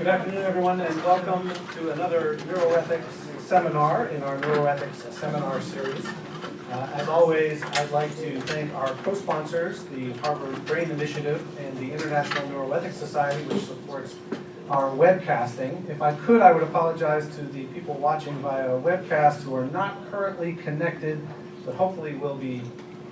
Good afternoon, everyone, and welcome to another neuroethics seminar in our neuroethics seminar series. Uh, as always, I'd like to thank our co-sponsors, the Harvard Brain Initiative and the International Neuroethics Society, which supports our webcasting. If I could, I would apologize to the people watching via webcast who are not currently connected, but hopefully will be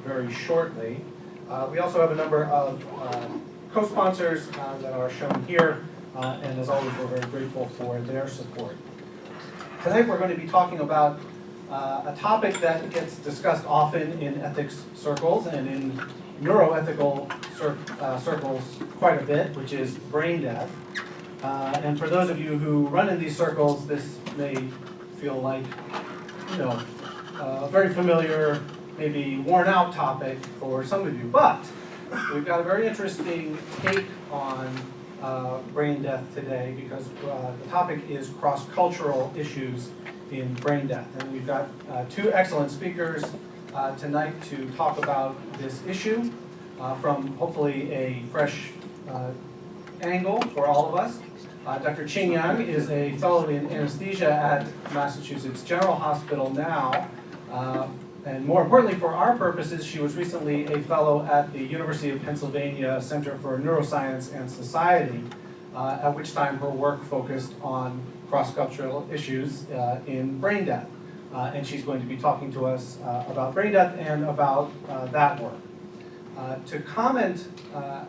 very shortly. Uh, we also have a number of uh, co-sponsors uh, that are shown here, uh, and as always, we're very grateful for their support. Tonight we're going to be talking about uh, a topic that gets discussed often in ethics circles and in neuroethical cir uh, circles quite a bit, which is brain death. Uh, and for those of you who run in these circles, this may feel like, you know, a very familiar, maybe worn out topic for some of you. But we've got a very interesting take on uh, brain death today because uh, the topic is cross-cultural issues in brain death. And we've got uh, two excellent speakers uh, tonight to talk about this issue uh, from hopefully a fresh uh, angle for all of us. Dr. Qing Yang is a fellow in anesthesia at Massachusetts General Hospital now. And more importantly for our purposes, she was recently a fellow at the University of Pennsylvania Center for Neuroscience and Society, uh, at which time her work focused on cross-cultural issues uh, in brain death. Uh, and she's going to be talking to us uh, about brain death and about uh, that work. Uh, to comment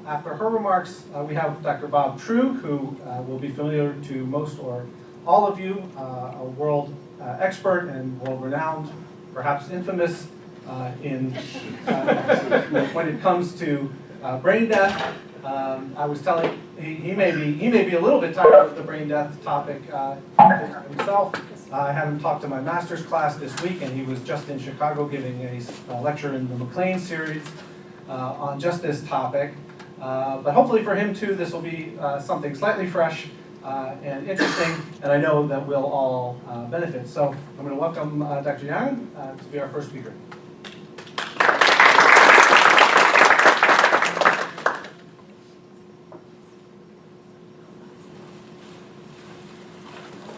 after her remarks, we have Dr. Bob Truog, who will be familiar to most or all of you, a world expert and world-renowned, perhaps infamous uh, in when it comes to brain death. Um, I was telling, he, he, may be he may be a little bit tired of the brain death topic himself. I had him talk to my master's class this week, and he was just in Chicago giving a, lecture in the MacLean series uh, on just this topic. Uh, but hopefully for him too, this will be uh, something slightly fresh uh, and interesting, and I know that we'll all uh, benefit. So I'm going to welcome uh, Dr. Yang to be our first speaker.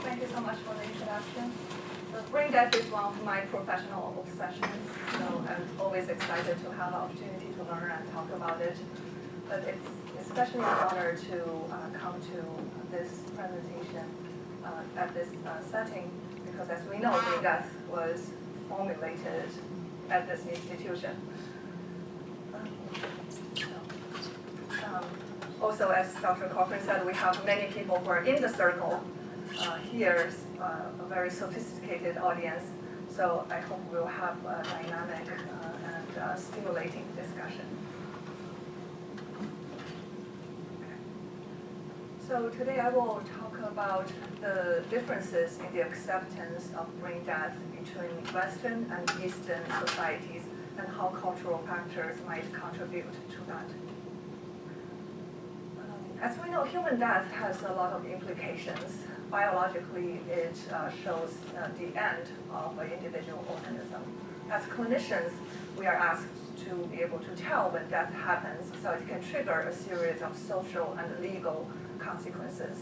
Thank you so much for the introduction. brain death is one of my professional obsessions, so I'm always excited to have the opportunity to learn and talk about it. But it's especially an honor to uh, come to this presentation uh, at this uh, setting because as we know, death was formulated at this institution. Um, also, as Dr. Cochran said, we have many people who are in the circle uh, here, uh, a very sophisticated audience. So I hope we'll have a dynamic and stimulating discussion. So today I will talk about the differences in the acceptance of brain death between Western and Eastern societies and how cultural factors might contribute to that. Um, as we know, human death has a lot of implications. Biologically, it uh, shows uh, the end of an individual organism. As clinicians, we are asked to be able to tell when death happens so it can trigger a series of social and legal consequences.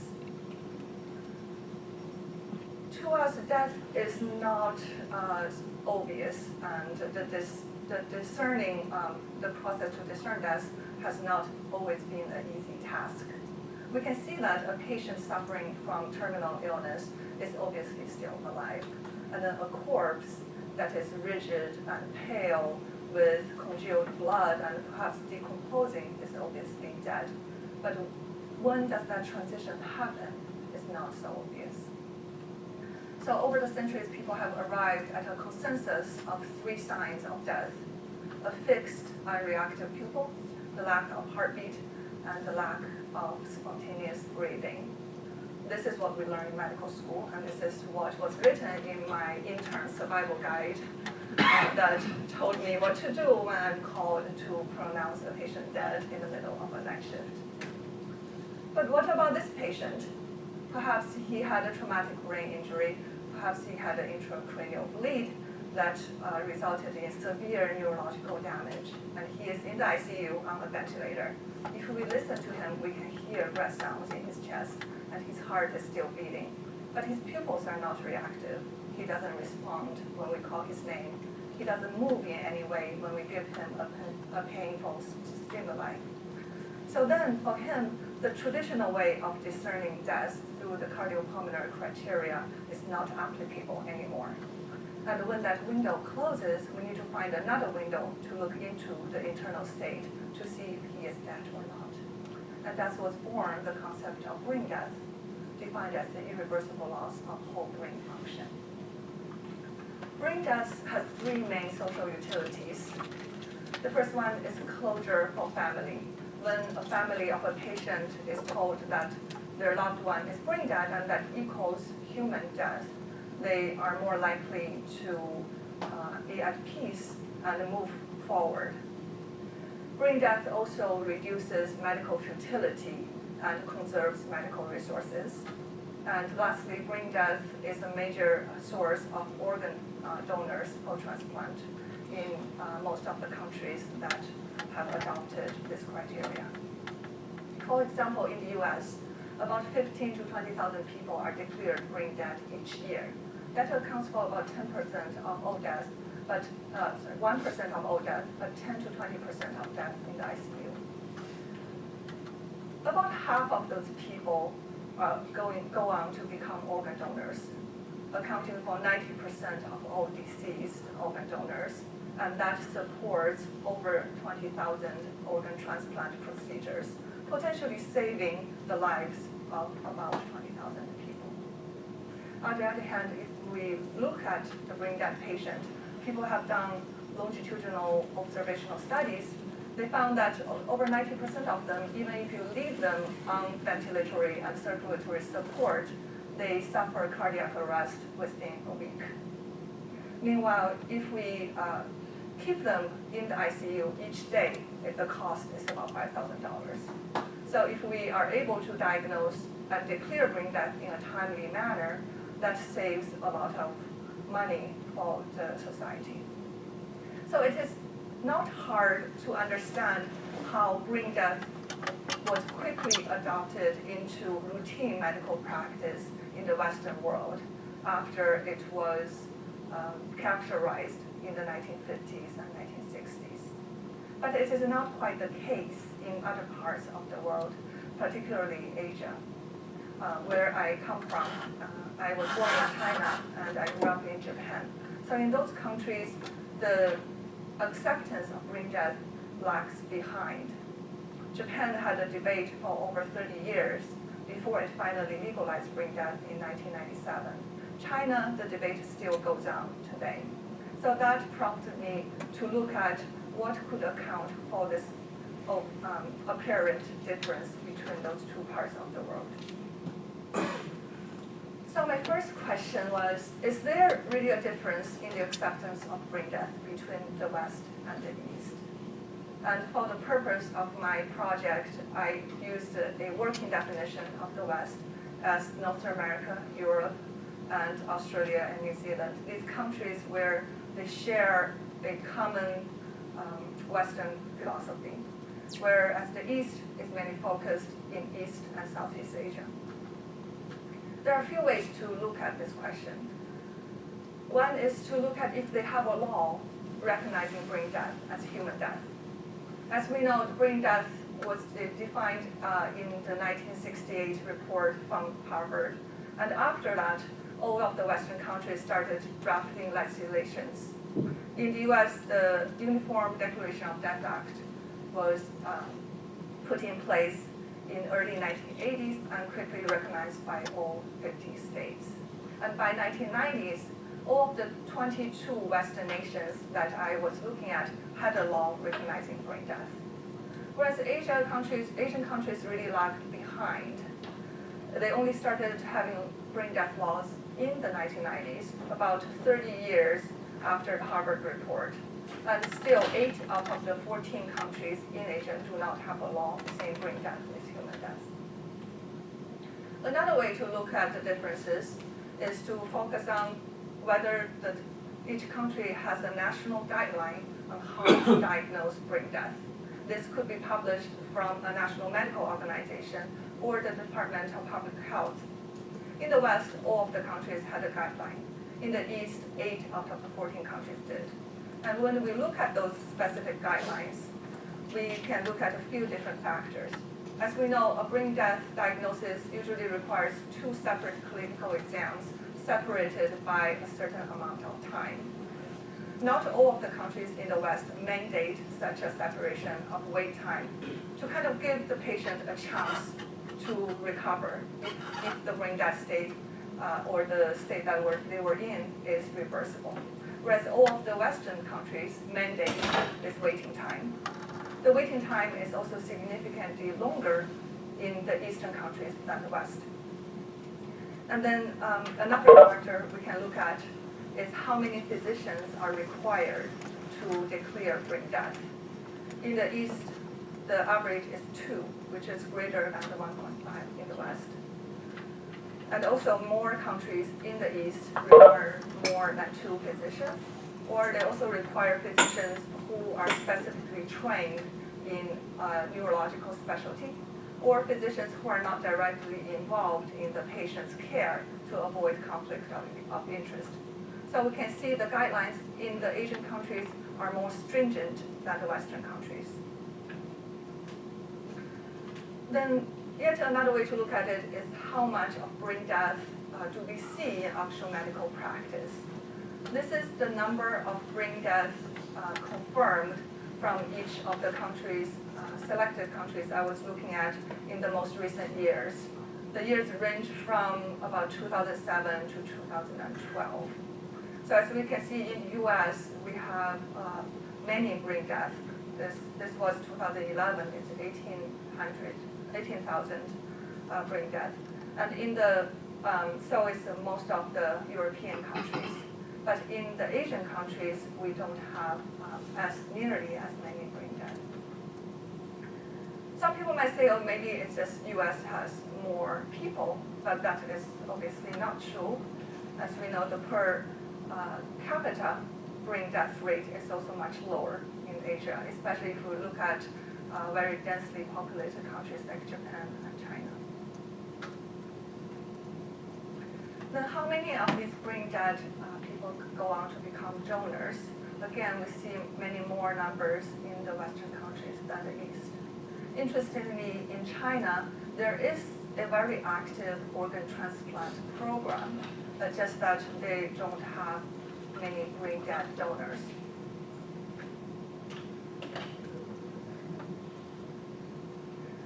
To us, death is not uh, obvious, and the, dis the discerning, um, the process to discern death has not always been an easy task. We can see that a patient suffering from terminal illness is obviously still alive, and then a corpse that is rigid and pale with congealed blood and perhaps decomposing is obviously dead. But when does that transition happen is not so obvious. So over the centuries, people have arrived at a consensus of three signs of death. A fixed unreactive pupil, the lack of heartbeat, and the lack of spontaneous breathing. This is what we learn in medical school, and this is what was written in my intern survival guide uh, that told me what to do when I'm called to pronounce a patient dead in the middle of a night shift. But what about this patient? Perhaps he had a traumatic brain injury, perhaps he had an intracranial bleed that uh, resulted in severe neurological damage, and he is in the ICU on a ventilator. If we listen to him, we can hear breath sounds in his chest, and his heart is still beating. But his pupils are not reactive. He doesn't respond when we call his name. He doesn't move in any way when we give him a, a painful stimuli. So then, for him, the traditional way of discerning death through the cardiopulmonary criteria is not applicable anymore. And when that window closes, we need to find another window to look into the internal state to see if he is dead or not. And that was born the concept of brain death, defined as the irreversible loss of whole brain function. Brain death has three main social utilities. The first one is closure for family. When a family of a patient is told that their loved one is brain dead and that equals human death, they are more likely to uh, be at peace and move forward. Brain death also reduces medical futility and conserves medical resources. And lastly, brain death is a major source of organ uh, donors for transplant in uh, most of the countries that have adopted this criteria. For example, in the US, about 15 to 20,000 people are declared brain dead each year. That accounts for about 10% of all deaths, but uh, sorry, 1% of all deaths, but 10 to 20% of deaths in the ICU. About half of those people uh, going, go on to become organ donors, accounting for 90% of all deceased organ donors, and that supports over 20,000 organ transplant procedures, potentially saving the lives of about 20,000 people. On the other hand, if we look at the brain dead patient, people have done longitudinal observational studies, they found that over 90% of them, even if you leave them on ventilatory and circulatory support, they suffer cardiac arrest within a week. Meanwhile, if we uh, keep them in the ICU each day, the cost is about $5,000. So if we are able to diagnose and declare brain death in a timely manner, that saves a lot of money for the society. So it is not hard to understand how brain death was quickly adopted into routine medical practice in the Western world after it was um, characterized in the 1950s and 1960s. But it is not quite the case in other parts of the world, particularly Asia, uh, where I come from. Uh, I was born in China and I grew up in Japan. So in those countries, the acceptance of brain death lags behind. Japan had a debate for over 30 years before it finally legalized brain death in 1997. China, the debate still goes on today. So that prompted me to look at what could account for this oh, um, apparent difference between those two parts of the world. So my first question was, is there really a difference in the acceptance of brain death between the West and the East? And for the purpose of my project, I used a working definition of the West as North America, Europe, and Australia and New Zealand. These countries where they share a common um, Western philosophy, whereas the East is mainly focused in East and Southeast Asia. There are a few ways to look at this question. One is to look at if they have a law recognizing brain death as human death. As we know, brain death was defined uh, in the 1968 report from Harvard. And after that, all of the Western countries started drafting legislations. In the US, the Uniform Declaration of Death Act was um, put in place in early 1980s and quickly recognized by all 50 states. And by 1990s, all of the 22 Western nations that I was looking at had a law recognizing brain death. Whereas Asia countries, Asian countries really lagged behind. They only started having brain death laws in the 1990s, about 30 years after the Harvard report. And still, eight out of the 14 countries in Asia do not have a law saying brain death is human death. Another way to look at the differences is to focus on whether the, each country has a national guideline on how to diagnose brain death. This could be published from a national medical organization or the Department of Public Health. In the West, all of the countries had a guideline. In the East, eight out of the 14 countries did. And when we look at those specific guidelines, we can look at a few different factors. As we know, a brain death diagnosis usually requires two separate clinical exams separated by a certain amount of time. Not all of the countries in the West mandate such a separation of wait time to kind of give the patient a chance to recover if, if the brain death state uh, or the state that were, they were in is reversible. Whereas all of the Western countries mandate this waiting time. The waiting time is also significantly longer in the Eastern countries than the West. And then um, another factor we can look at is how many physicians are required to declare brain death. In the East, the average is two, which is greater than the 1.5 in the West. And also more countries in the East require more than two physicians, or they also require physicians who are specifically trained in uh, neurological specialty, or physicians who are not directly involved in the patient's care to avoid conflict of, of interest. So we can see the guidelines in the Asian countries are more stringent than the Western countries. Then yet another way to look at it is how much of brain death uh, do we see in actual medical practice. This is the number of brain deaths uh, confirmed from each of the countries, uh, selected countries I was looking at in the most recent years. The years range from about 2007 to 2012. So as we can see in US, we have uh, many brain deaths. This, this was 2011, it's 1,800, 18,000 uh, brain death. And in the, um, so is most of the European countries. But in the Asian countries, we don't have um, as nearly as many brain death. Some people might say, oh, maybe it's just US has more people, but that is obviously not true. As we know, the per uh, capita brain death rate is also much lower in Asia, especially if we look at uh, very densely populated countries like Japan and China. Then how many of these brain dead uh, people go on to become donors? Again, we see many more numbers in the Western countries than the East. Interestingly, in China, there is a very active organ transplant program uh, just that they don't have many brain dead donors.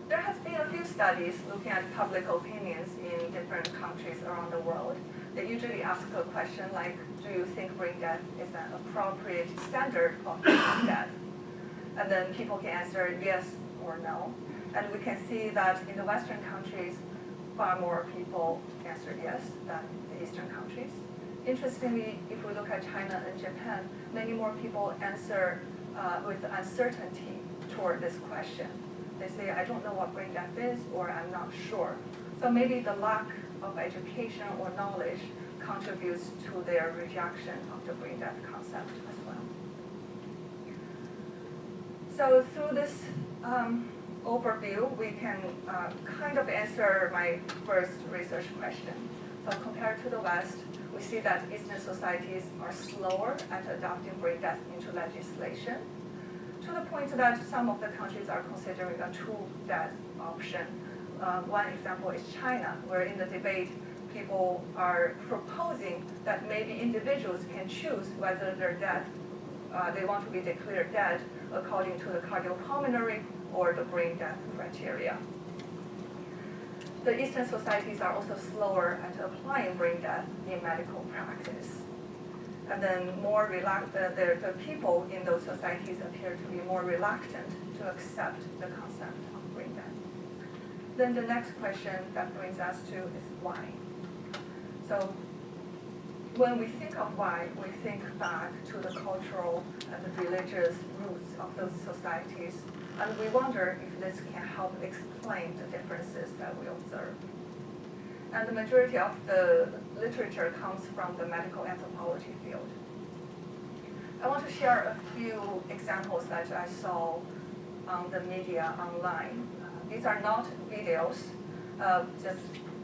There has been a few studies looking at public opinions in different countries around the world. They usually ask a question like, do you think brain death is an appropriate standard of brain death? And then people can answer yes or no. And we can see that in the Western countries, far more people answered yes than the Eastern countries. Interestingly, if we look at China and Japan, many more people answer uh, with uncertainty toward this question. They say, I don't know what brain death is, or I'm not sure. So maybe the lack of education or knowledge contributes to their rejection of the brain death concept as well. So through this um, overview, we can uh, kind of answer my first research question. So compared to the West, we see that Eastern societies are slower at adopting brain death into legislation, the point that some of the countries are considering a two-death option. Uh, one example is China, where in the debate, people are proposing that maybe individuals can choose whether their death, uh, they want to be declared dead according to the cardiopulmonary or the brain death criteria. The Eastern societies are also slower at applying brain death in medical practice. And then more reluctant, uh, the, the people in those societies appear to be more reluctant to accept the concept of death. Then the next question that brings us to is why. So when we think of why, we think back to the cultural and the religious roots of those societies and we wonder if this can help explain the differences that we observe. And the majority of the literature comes from the medical anthropology field. I want to share a few examples that I saw on the media online. These are not videos, uh, just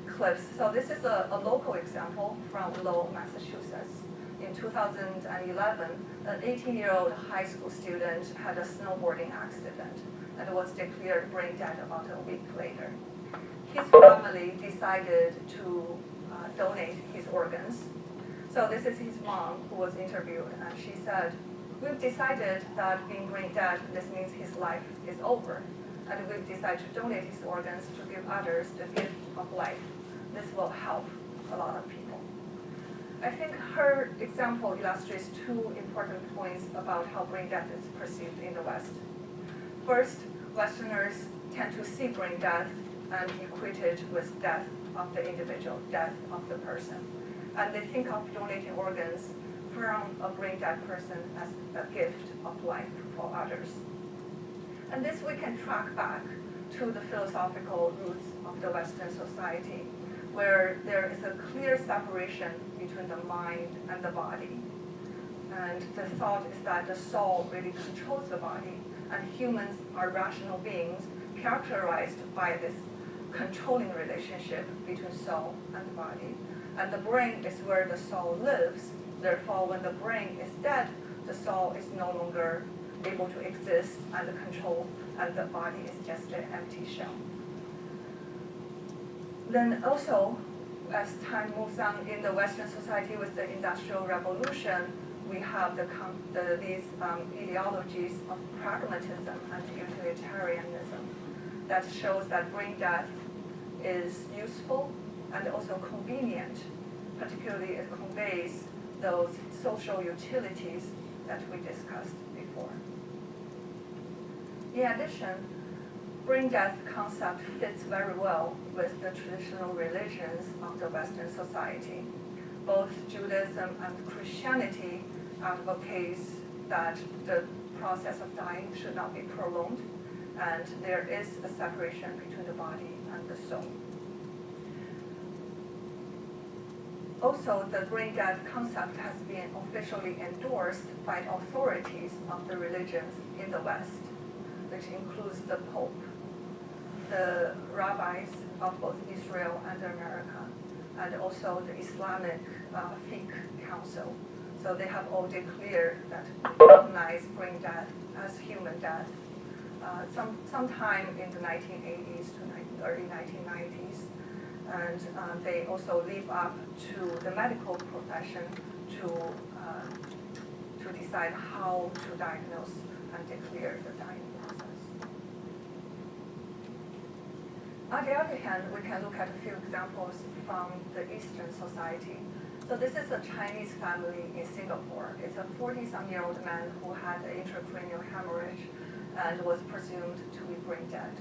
clips. So this is a, a local example from Lowell, Massachusetts. In 2011, an 18-year-old high school student had a snowboarding accident and was declared brain dead about a week later. His family decided to uh, donate his organs. So this is his mom who was interviewed, and she said, we've decided that being brain dead, this means his life is over. And we've decided to donate his organs to give others the gift of life. This will help a lot of people. I think her example illustrates two important points about how brain death is perceived in the West. First, Westerners tend to see brain death and equated with death of the individual, death of the person. And they think of donating organs from a brain dead person as a gift of life for others. And this we can track back to the philosophical roots of the Western society, where there is a clear separation between the mind and the body. And the thought is that the soul really controls the body, and humans are rational beings characterized by this controlling relationship between soul and body. And the brain is where the soul lives. Therefore, when the brain is dead, the soul is no longer able to exist and control, and the body is just an empty shell. Then also, as time moves on in the Western society with the Industrial Revolution, we have the, the these um, ideologies of pragmatism and utilitarianism that shows that brain death is useful and also convenient. Particularly, it conveys those social utilities that we discussed before. In addition, brain death concept fits very well with the traditional religions of the Western society. Both Judaism and Christianity advocates that the process of dying should not be prolonged, and there is a separation between the body and the soul. Also, the brain death concept has been officially endorsed by authorities of the religions in the West, which includes the Pope, the rabbis of both Israel and America, and also the Islamic uh, Fiqh Council. So they have all declared that recognize brain death as human death uh, some sometime in the 1980s to early 1990s. And uh, they also leave up to the medical profession to, uh, to decide how to diagnose and declare the dying process. On the other hand, we can look at a few examples from the Eastern society. So this is a Chinese family in Singapore. It's a 40-some-year-old man who had an intracranial hemorrhage and was presumed to be brain dead.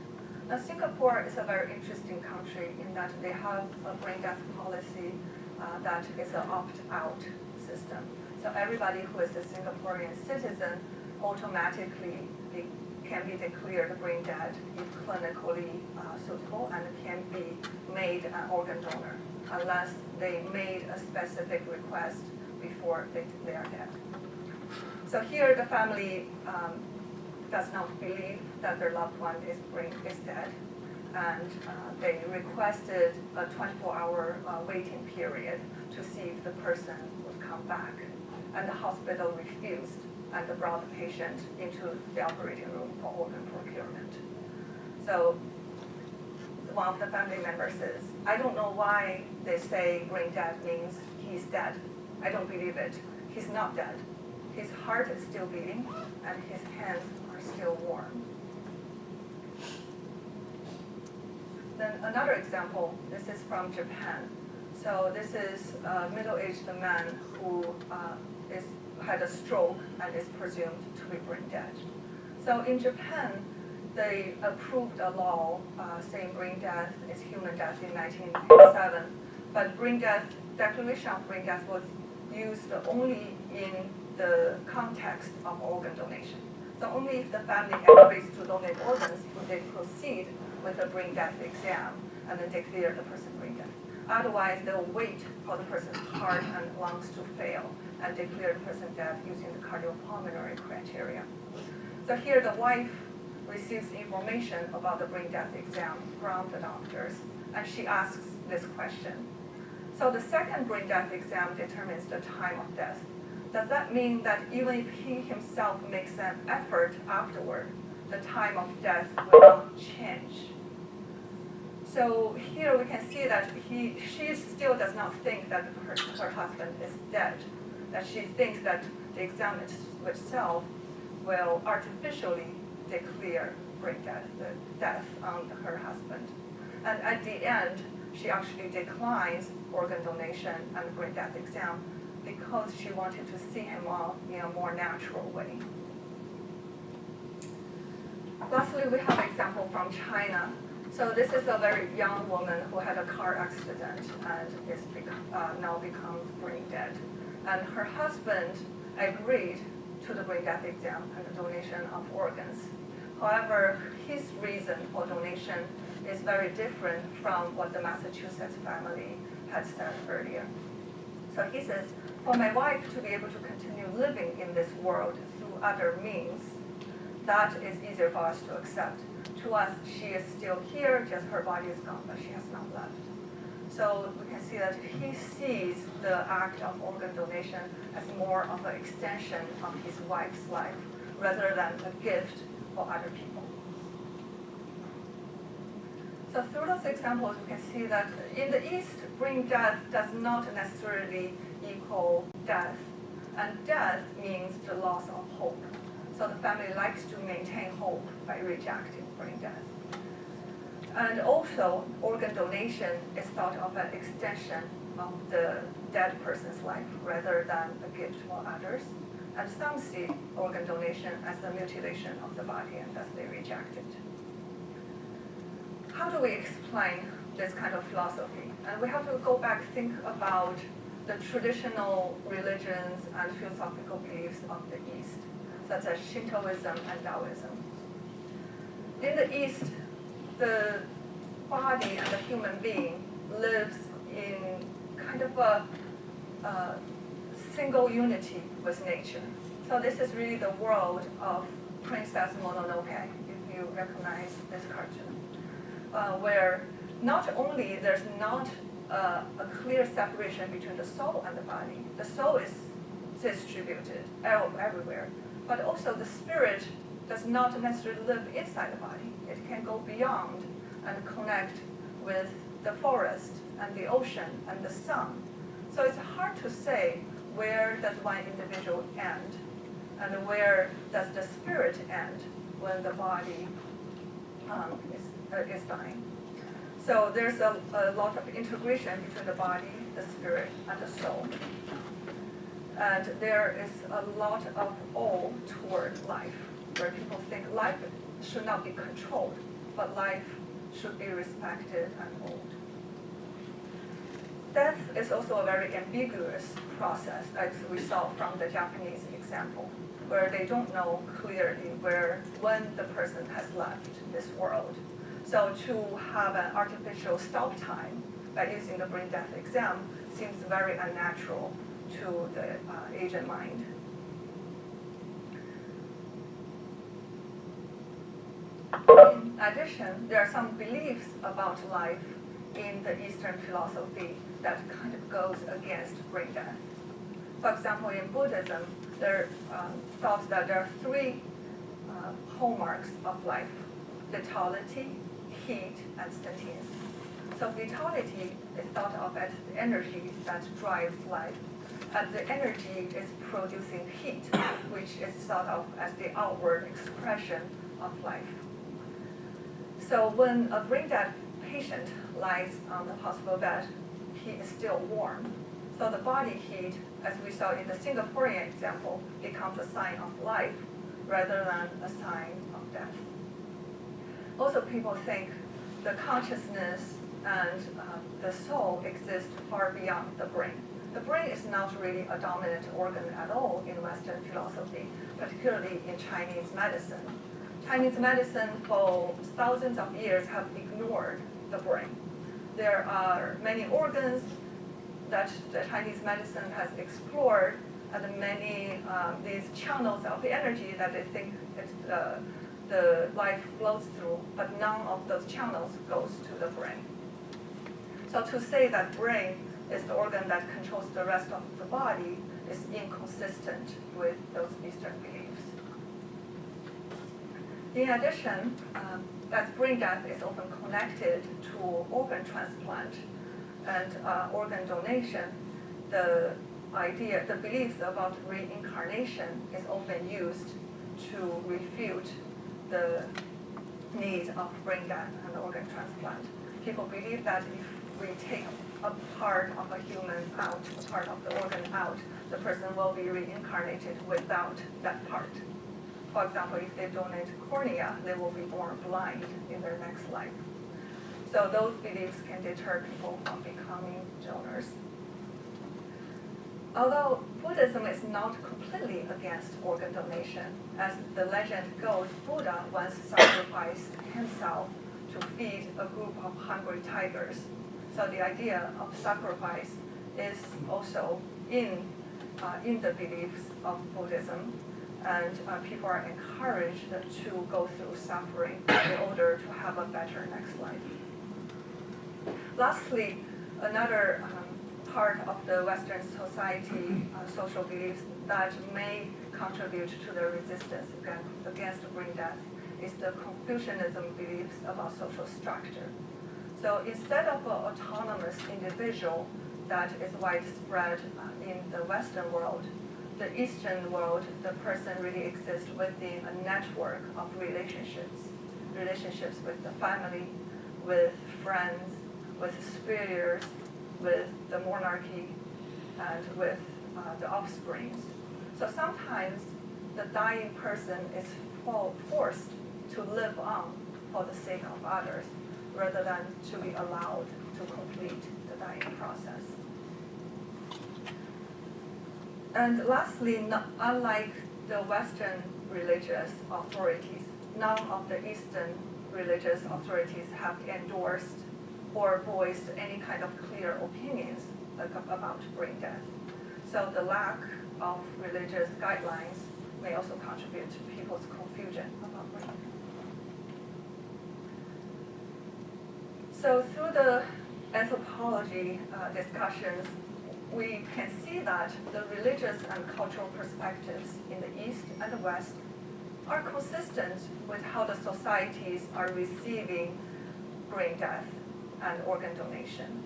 Now, Singapore is a very interesting country in that they have a brain death policy uh, that is an opt-out system. So everybody who is a Singaporean citizen automatically can be declared brain dead if clinically uh, suitable and can be made an organ donor unless they made a specific request before they, they are dead. So here the family um, does not believe that their loved one is, brain, is dead. And uh, they requested a 24-hour uh, waiting period to see if the person would come back. And the hospital refused and brought the patient into the operating room for organ procurement. So one of the family members says, I don't know why they say brain dead means he's dead. I don't believe it. He's not dead. His heart is still beating and his hands are still warm. Then another example, this is from Japan. So this is a middle-aged man who uh, is, had a stroke and is presumed to be brain dead. So in Japan, they approved a law uh, saying brain death is human death in 1987. But brain death, declaration of brain death was used only in the context of organ donation. So only if the family agrees to donate organs would they proceed with a brain death exam and then declare the person brain dead. Otherwise, they'll wait for the person's heart and lungs to fail and declare the person dead using the cardiopulmonary criteria. So here the wife receives information about the brain death exam from the doctors and she asks this question. So the second brain death exam determines the time of death. Does that mean that even if he himself makes an effort afterward, the time of death will not change? So here we can see that he, she still does not think that her, her husband is dead, that she thinks that the exam itself will artificially declare brain death, the death on her husband. And at the end, she actually declines organ donation and brain death exam because she wanted to see him off in a more natural way. Lastly, we have an example from China. So this is a very young woman who had a car accident and is uh, now becomes brain dead. And her husband agreed to the brain death exam and the donation of organs. However, his reason for donation is very different from what the Massachusetts family had said earlier. So he says, for my wife to be able to continue living in this world through other means, that is easier for us to accept. To us, she is still here, just her body is gone, but she has not left. So we can see that he sees the act of organ donation as more of an extension of his wife's life rather than a gift for other people. So through those examples, we can see that in the East, brain death does not necessarily equal death. And death means the loss of hope. So the family likes to maintain hope by rejecting brain death. And also, organ donation is thought of an extension of the dead person's life rather than a gift for others. And some see organ donation as the mutilation of the body and thus they reject it. How do we explain this kind of philosophy? And we have to go back, think about the traditional religions and philosophical beliefs of the East such as Shintoism and Taoism. In the East, the body and the human being lives in kind of a, single unity with nature. So this is really the world of Princess Mononoke, if you recognize this cartoon, uh, where not only there's not uh, a clear separation between the soul and the body, the soul is distributed everywhere, but also the spirit does not necessarily live inside the body. It can go beyond and connect with the forest and the ocean and the sun. So it's hard to say where does one individual end and where does the spirit end when the body um, is, uh, is dying. So there's a, a lot of integration between the body, the spirit, and the soul. And there is a lot of awe toward life, where people think life should not be controlled, but life should be respected and owed. Death is also a very ambiguous process, as we saw from the Japanese example, where they don't know clearly where, when the person has left this world. So to have an artificial stop time by using the brain death exam seems very unnatural to the uh, agent mind. In addition, there are some beliefs about life in the Eastern philosophy that kind of goes against brain death. For example, in Buddhism, there um, thought that there are three uh, hallmarks of life, vitality, heat, and sentience. So vitality is thought of as the energy that drives life and the energy is producing heat, which is thought of as the outward expression of life. So when a brain dead patient lies on the hospital bed, he is still warm. So the body heat, as we saw in the Singaporean example, becomes a sign of life rather than a sign of death. Also, people think the consciousness and uh, the soul exist far beyond the brain. The brain is not really a dominant organ at all in Western philosophy, particularly in Chinese medicine. Chinese medicine for thousands of years have ignored the brain. There are many organs that the Chinese medicine has explored and many um, these channels of the energy that they think it, uh, the life flows through, but none of those channels goes to the brain. So to say that brain is the organ that controls the rest of the body is inconsistent with those Eastern beliefs. In addition, um, brain death is often connected to organ transplant and uh, organ donation, the idea, the beliefs about reincarnation is often used to refute the need of brain death and organ transplant. People believe that if we take a part of a human out, a part of the organ out, the person will be reincarnated without that part. For example, if they donate cornea, they will be born blind in their next life. So those beliefs can deter people from becoming donors. Although Buddhism is not completely against organ donation, as the legend goes, Buddha once sacrificed himself to feed a group of hungry tigers. So the idea of sacrifice is also in, uh, in the beliefs of Buddhism, and uh, people are encouraged to go through suffering in order to have a better next life. Lastly, another um, part of the Western society uh, social beliefs that may contribute to the resistance against brain death is the Confucianism beliefs about social structure. So instead of an autonomous individual that is widespread uh, in the Western world, the Eastern world, the person really exists within a network of relationships. Relationships with the family, with friends, with superiors, with the monarchy, and with uh, the offsprings. So sometimes the dying person is forced to live on for the sake of others, rather than to be allowed to complete the dying process. And lastly, unlike the Western religious authorities, none of the Eastern religious authorities have endorsed or voiced any kind of clear opinions about brain death. So the lack of religious guidelines may also contribute to people's confusion about brain death. So through the anthropology uh, discussions, we can see that the religious and cultural perspectives in the East and the West are consistent with how the societies are receiving brain death and organ donation.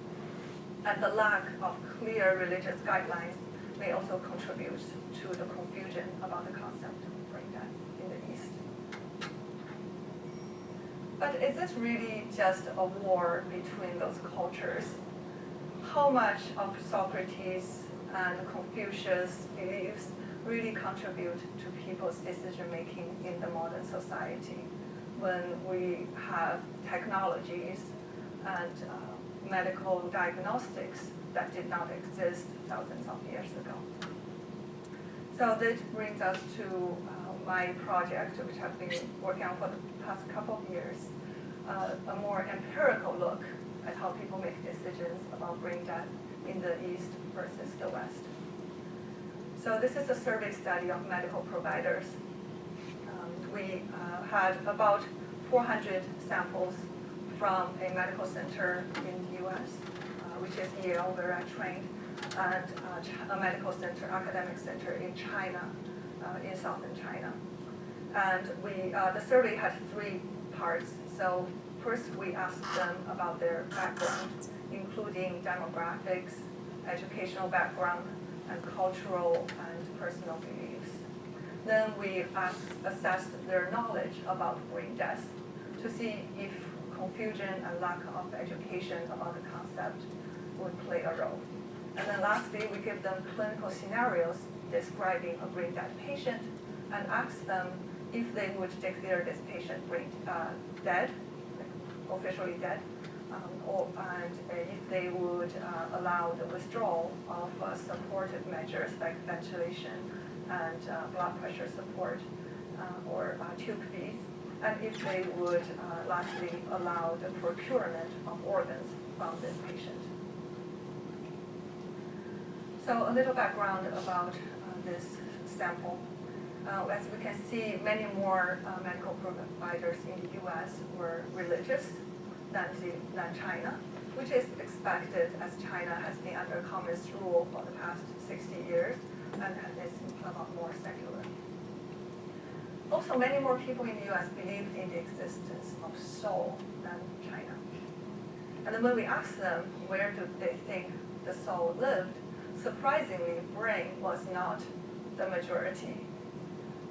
And the lack of clear religious guidelines may also contribute to the confusion about the concept of brain death in the East. But is this really just a war between those cultures? How much of Socrates and Confucius' beliefs really contribute to people's decision-making in the modern society when we have technologies and uh, medical diagnostics that did not exist thousands of years ago. So this brings us to uh, my project, which I've been working on for the past couple of years, uh, a more empirical look at how people make decisions about brain death in the East versus the West. So this is a survey study of medical providers. Um, we uh, had about 400 samples from a medical center in the US, uh, which is Yale, where I trained, and uh, a medical center, academic center in China, uh, in southern China. And we, the survey had three parts. So first we asked them about their background, including demographics, educational background, and cultural and personal beliefs. Then we asked, assessed their knowledge about brain death to see if confusion and lack of education about the concept would play a role. And then lastly, we give them clinical scenarios describing a brain dead patient and ask them if they would declare this patient brain uh, dead, officially dead, um, or, and if they would uh, allow the withdrawal of uh, supportive measures like ventilation and uh, blood pressure support uh, or uh, tube feeds and if they would uh, lastly allow the procurement of organs from this patient. So a little background about uh, this sample. Uh, as we can see, many more uh, medical providers in the U.S. were religious than, the, than China. which is expected as China has been under communist rule for the past 60 years and is a lot more secular. Also, many more people in the US believe in the existence of soul than China. And when we asked them where do they think the soul lived, surprisingly, brain was not the majority.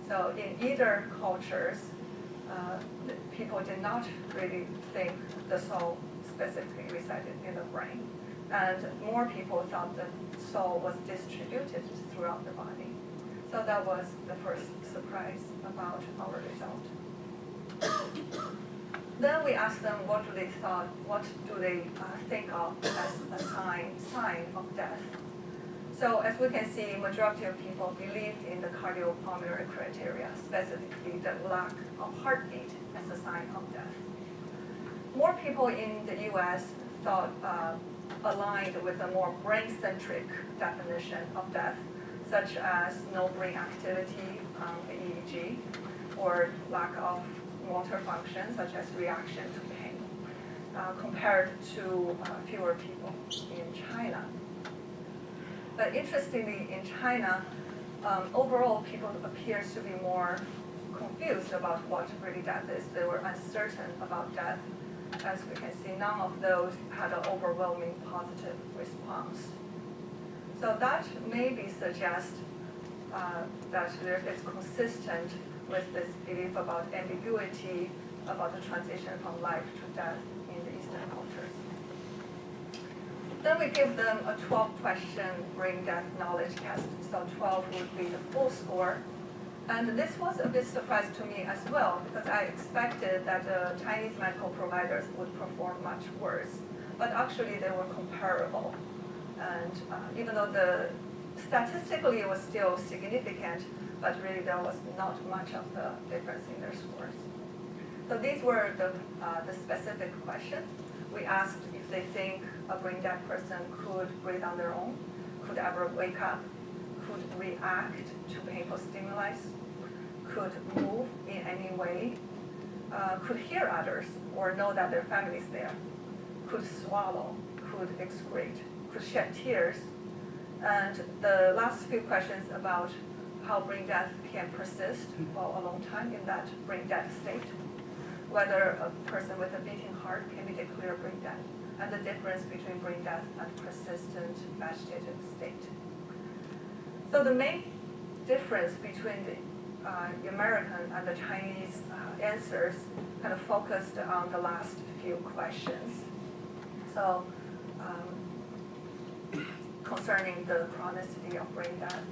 So in either cultures, uh, people did not really think the soul specifically resided in the brain. And more people thought the soul was distributed throughout the body. So that was the first surprise about our result. then we asked them what do they thought, what do they uh, think of as a sign, sign of death. So as we can see, majority of people believed in the cardiopulmonary criteria, specifically the lack of heartbeat as a sign of death. More people in the US thought uh, aligned with a more brain-centric definition of death, such as no brain activity, um, EEG, or lack of motor function, such as reaction to pain, uh, compared to uh, fewer people in China. But interestingly, in China, um, overall, people appear to be more confused about what really death is. They were uncertain about death. As we can see, none of those had an overwhelming positive response. So that maybe suggests uh, that there, it's consistent with this belief about ambiguity, about the transition from life to death in the Eastern cultures. Then we give them a 12 question brain death knowledge test. So 12 would be the full score. And this was a bit surprise to me as well, because I expected that the Chinese medical providers would perform much worse. But actually they were comparable. And uh, even though the statistically it was still significant, but really there was not much of the difference in their scores. So these were the, uh, the specific questions. We asked if they think a brain dead person could breathe on their own, could ever wake up, could react to painful stimuli, could move in any way, uh, could hear others or know that their family is there, could swallow, could excrete, tears. And the last few questions about how brain death can persist for a long time in that brain death state, whether a person with a beating heart can be declared brain dead and the difference between brain death and persistent vegetative state. So the main difference between the, uh, American and the Chinese uh, answers kind of focused on the last few questions. So um, concerning the chronicity of brain death,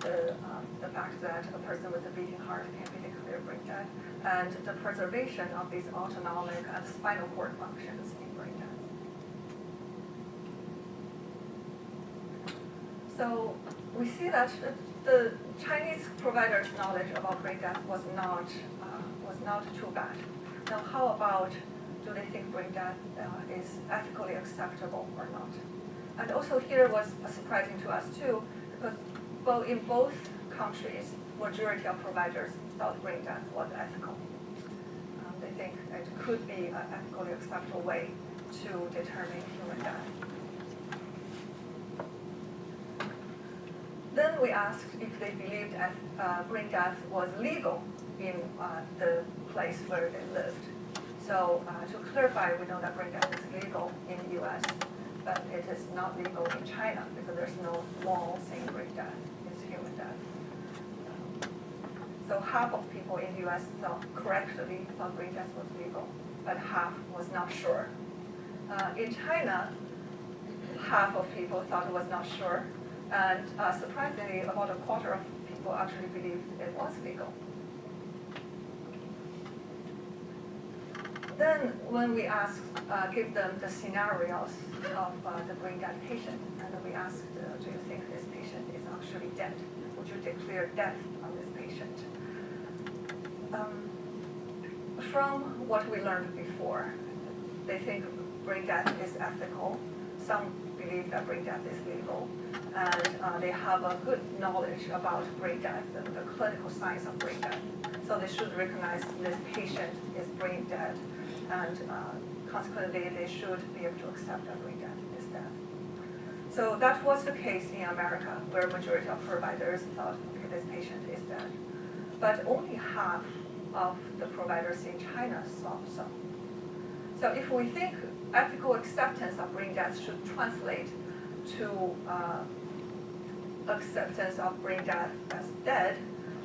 the, um, the fact that a person with a beating heart can be declared brain dead, and the preservation of these autonomic and spinal cord functions in brain death. So we see that the Chinese providers' knowledge about brain death was not uh, was not too bad. Now, how about do they think brain death uh, is ethically acceptable or not? And also here was surprising to us too, because both in both countries, majority of providers thought brain death was ethical. Um, they think it could be an ethically acceptable way to determine human death. Then we asked if they believed uh, brain death was legal in uh, the place where they lived. So uh, to clarify, we know that brain death is legal in the US, but it is not legal in China because there's no law saying brain death is human death. So half of people in the US thought correctly thought brain death was legal, but half was not sure. Uh, in China, half of people thought it was not sure, and uh, surprisingly, about a quarter of people actually believed it was legal. Then when we ask, uh, give them the scenarios of uh, the brain dead patient, and we asked, uh, do you think this patient is actually dead? Would you declare death on this patient? Um, from what we learned before, they think brain death is ethical. Some believe that brain death is legal and uh, they have a good knowledge about brain death, the, the clinical science of brain death. So they should recognize this patient is brain dead and uh, consequently, they should be able to accept brain death is death. So that was the case in America, where majority of providers thought, okay, this patient is dead. But only half of the providers in China thought so. So if we think ethical acceptance of brain death should translate to uh, acceptance of brain death as dead,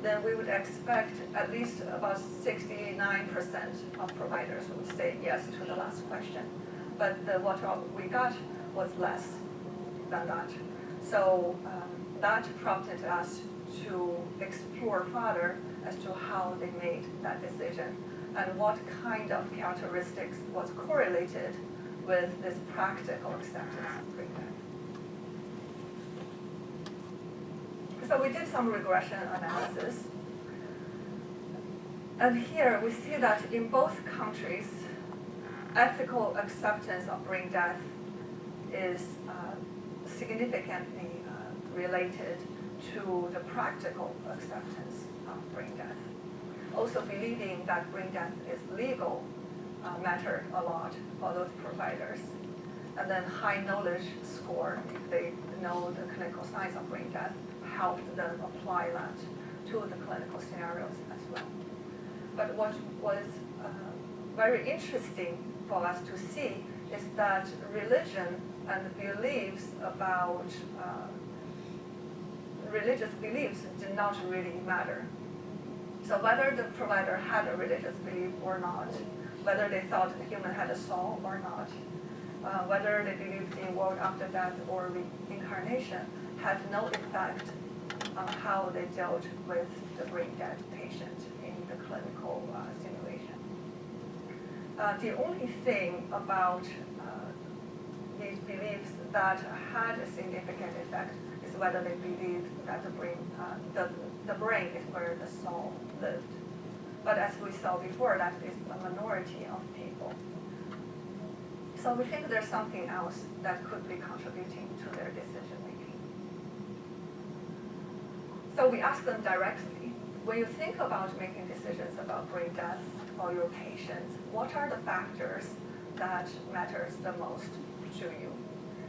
then we would expect at least about 69% of providers would say yes to the last question. But the, what we got was less than that. So um, that prompted us to explore further as to how they made that decision and what kind of characteristics was correlated with this practical acceptance of brain death. So we did some regression analysis. And here we see that in both countries, ethical acceptance of brain death is uh, significantly uh, related to the practical acceptance of brain death. Also believing that brain death is legal uh, mattered a lot for those providers. And then high knowledge score, if they know the clinical signs of brain death, helped them apply that to the clinical scenarios as well. But what was uh, very interesting for us to see is that religion and beliefs about uh, religious beliefs did not really matter. So whether the provider had a religious belief or not, whether they thought the human had a soul or not, uh, whether they believed in world after death or reincarnation, had no effect on how they dealt with the brain dead patient in the clinical uh, simulation. Uh, the only thing about uh, these beliefs that had a significant effect is whether they believed that the brain, uh, the, the brain is where the soul lived. But as we saw before, that is a minority of people. So we think there's something else that could be contributing to their decision making. So we asked them directly, when you think about making decisions about brain death for your patients, what are the factors that matters the most to you?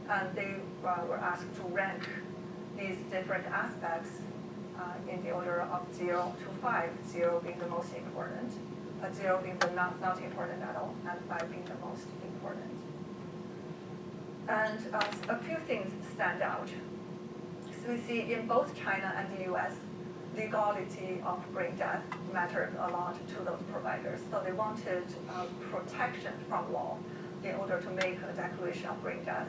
And they uh, were asked to rank these different aspects uh, in the order of zero to five, zero being the most important, uh, zero being the not, not important at all, and five being the most important. And uh, a few things stand out we see in both China and the US, the legality of brain death mattered a lot to those providers. So they wanted uh, protection from law in order to make a declaration of brain death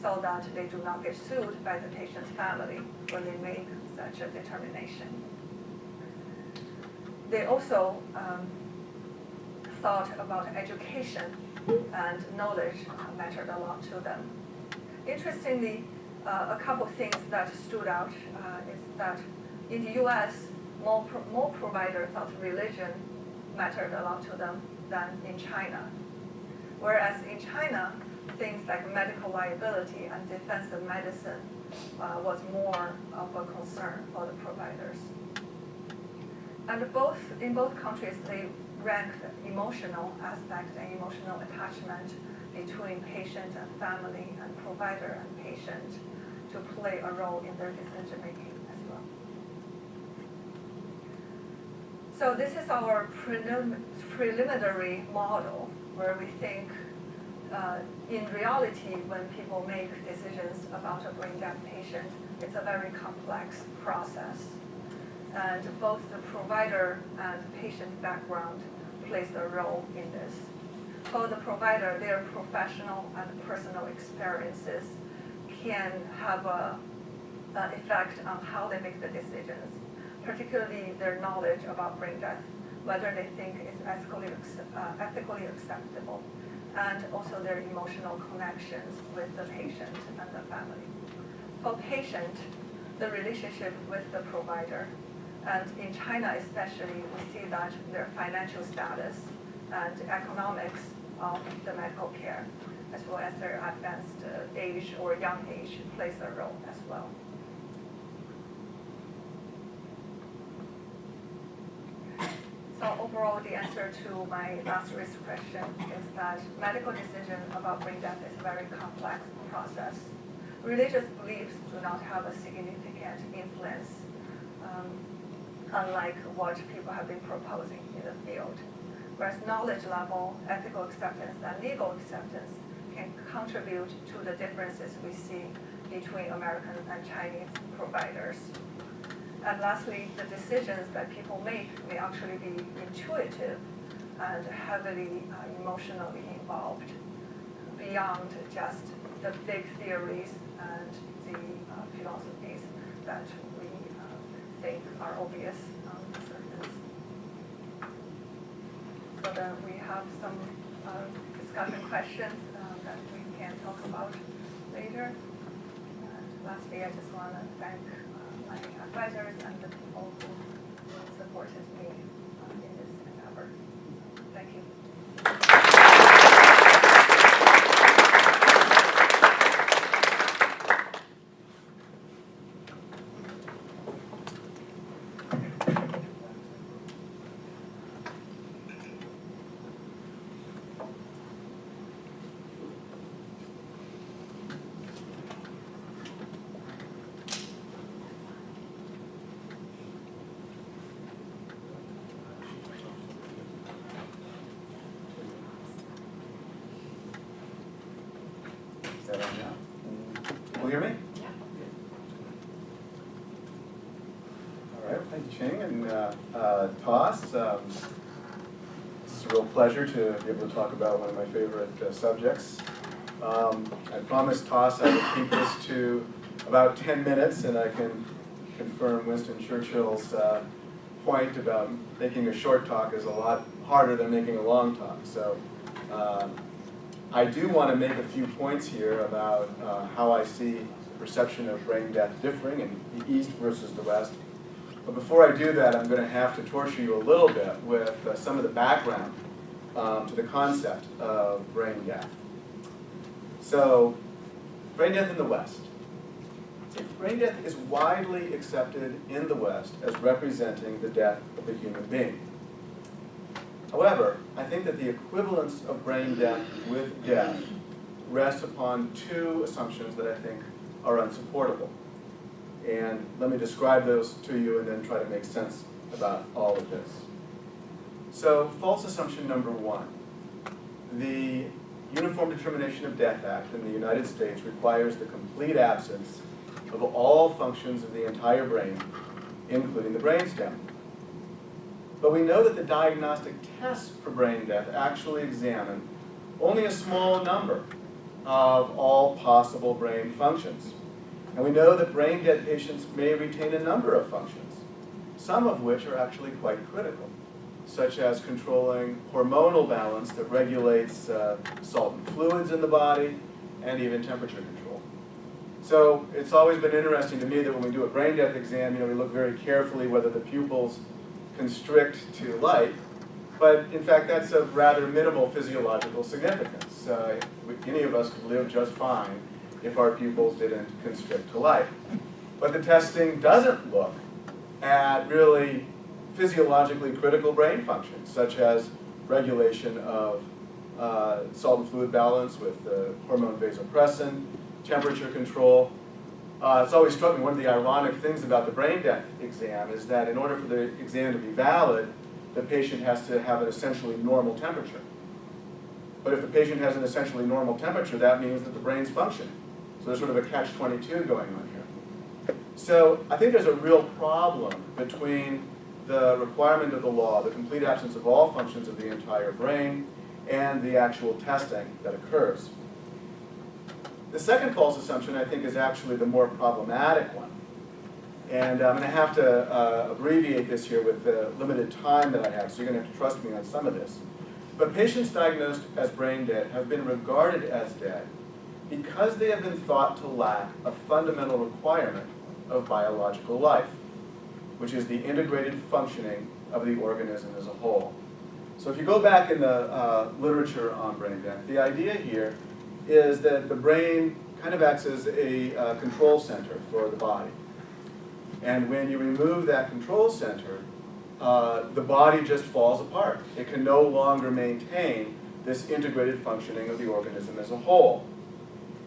so that they do not get sued by the patient's family when they make such a determination. They also um, thought about education and knowledge mattered a lot to them. Interestingly, uh, a couple things that stood out uh, is that in the U.S., more, pro more providers thought religion mattered a lot to them than in China. Whereas in China, things like medical liability and defensive medicine uh, was more of a concern for the providers. And both in both countries, they ranked emotional aspect and emotional attachment between patient and family and provider and patient to play a role in their decision making as well. So this is our prelim preliminary model where we think uh, in reality when people make decisions about a brain dead patient, it's a very complex process. And both the provider and patient background plays a role in this. For the provider, their professional and personal experiences can have a, an effect on how they make the decisions, particularly their knowledge about brain death, whether they think it's ethically, uh, ethically acceptable, and also their emotional connections with the patient and the family. For patient, the relationship with the provider, and in China especially, we see that their financial status and economics of the medical care as well as their advanced uh, age or young age plays a role as well. So overall, the answer to my last risk question is that medical decision about brain death is a very complex process. Religious beliefs do not have a significant influence, um, unlike what people have been proposing in the field. Whereas knowledge level, ethical acceptance, and legal acceptance can contribute to the differences we see between American and Chinese providers. And lastly, the decisions that people make may actually be intuitive and heavily uh, emotionally involved beyond just the big theories and the uh, philosophies that we uh, think are obvious on the surface. So that we have some uh, discussion questions uh, that we can talk about later. And lastly, I just want to thank uh, my advisors and the people who supported me uh, in this endeavor. Thank you. Is that on now? Will you hear me? All right, thank you, Ching, and uh, uh, Toss. um, It's a real pleasure to be able to talk about one of my favorite uh, subjects. Um, I promised Toss I would keep this to about 10 minutes, and I can confirm Winston Churchill's uh, point about making a short talk is a lot harder than making a long talk. So um, I do want to make a few points here about uh, how I see the perception of brain death differing in the East versus the West. But before I do that, I'm going to have to torture you a little bit with uh, some of the background um, to the concept of brain death. So, brain death in the West. Brain death is widely accepted in the West as representing the death of a human being. However, I think that the equivalence of brain death with death rests upon two assumptions that I think are unsupportable. And let me describe those to you and then try to make sense about all of this. So, false assumption number one. The Uniform Determination of Death Act in the United States requires the complete absence of all functions of the entire brain, including the brainstem. But we know that the diagnostic tests for brain death actually examine only a small number of all possible brain functions. And we know that brain dead patients may retain a number of functions, some of which are actually quite critical, such as controlling hormonal balance that regulates uh, salt and fluids in the body, and even temperature control. So it's always been interesting to me that when we do a brain death exam, you know, we look very carefully whether the pupils constrict to light, but in fact that's of rather minimal physiological significance. Uh, any of us could live just fine if our pupils didn't constrict to light. But the testing doesn't look at really physiologically critical brain functions, such as regulation of uh, salt and fluid balance with the hormone vasopressin, temperature control. Uh, it's always struck me one of the ironic things about the brain death exam is that in order for the exam to be valid, the patient has to have an essentially normal temperature. But if the patient has an essentially normal temperature, that means that the brain's functioning. So there's sort of a catch-22 going on here. So I think there's a real problem between the requirement of the law, the complete absence of all functions of the entire brain, and the actual testing that occurs. The second false assumption, I think, is actually the more problematic one. And I'm going to have to uh, abbreviate this here with the limited time that I have, so you're going to have to trust me on some of this. But patients diagnosed as brain dead have been regarded as dead because they have been thought to lack a fundamental requirement of biological life, which is the integrated functioning of the organism as a whole. So if you go back in the uh, literature on brain death, the idea here is that the brain kind of acts as a uh, control center for the body. And when you remove that control center, uh, the body just falls apart. It can no longer maintain this integrated functioning of the organism as a whole.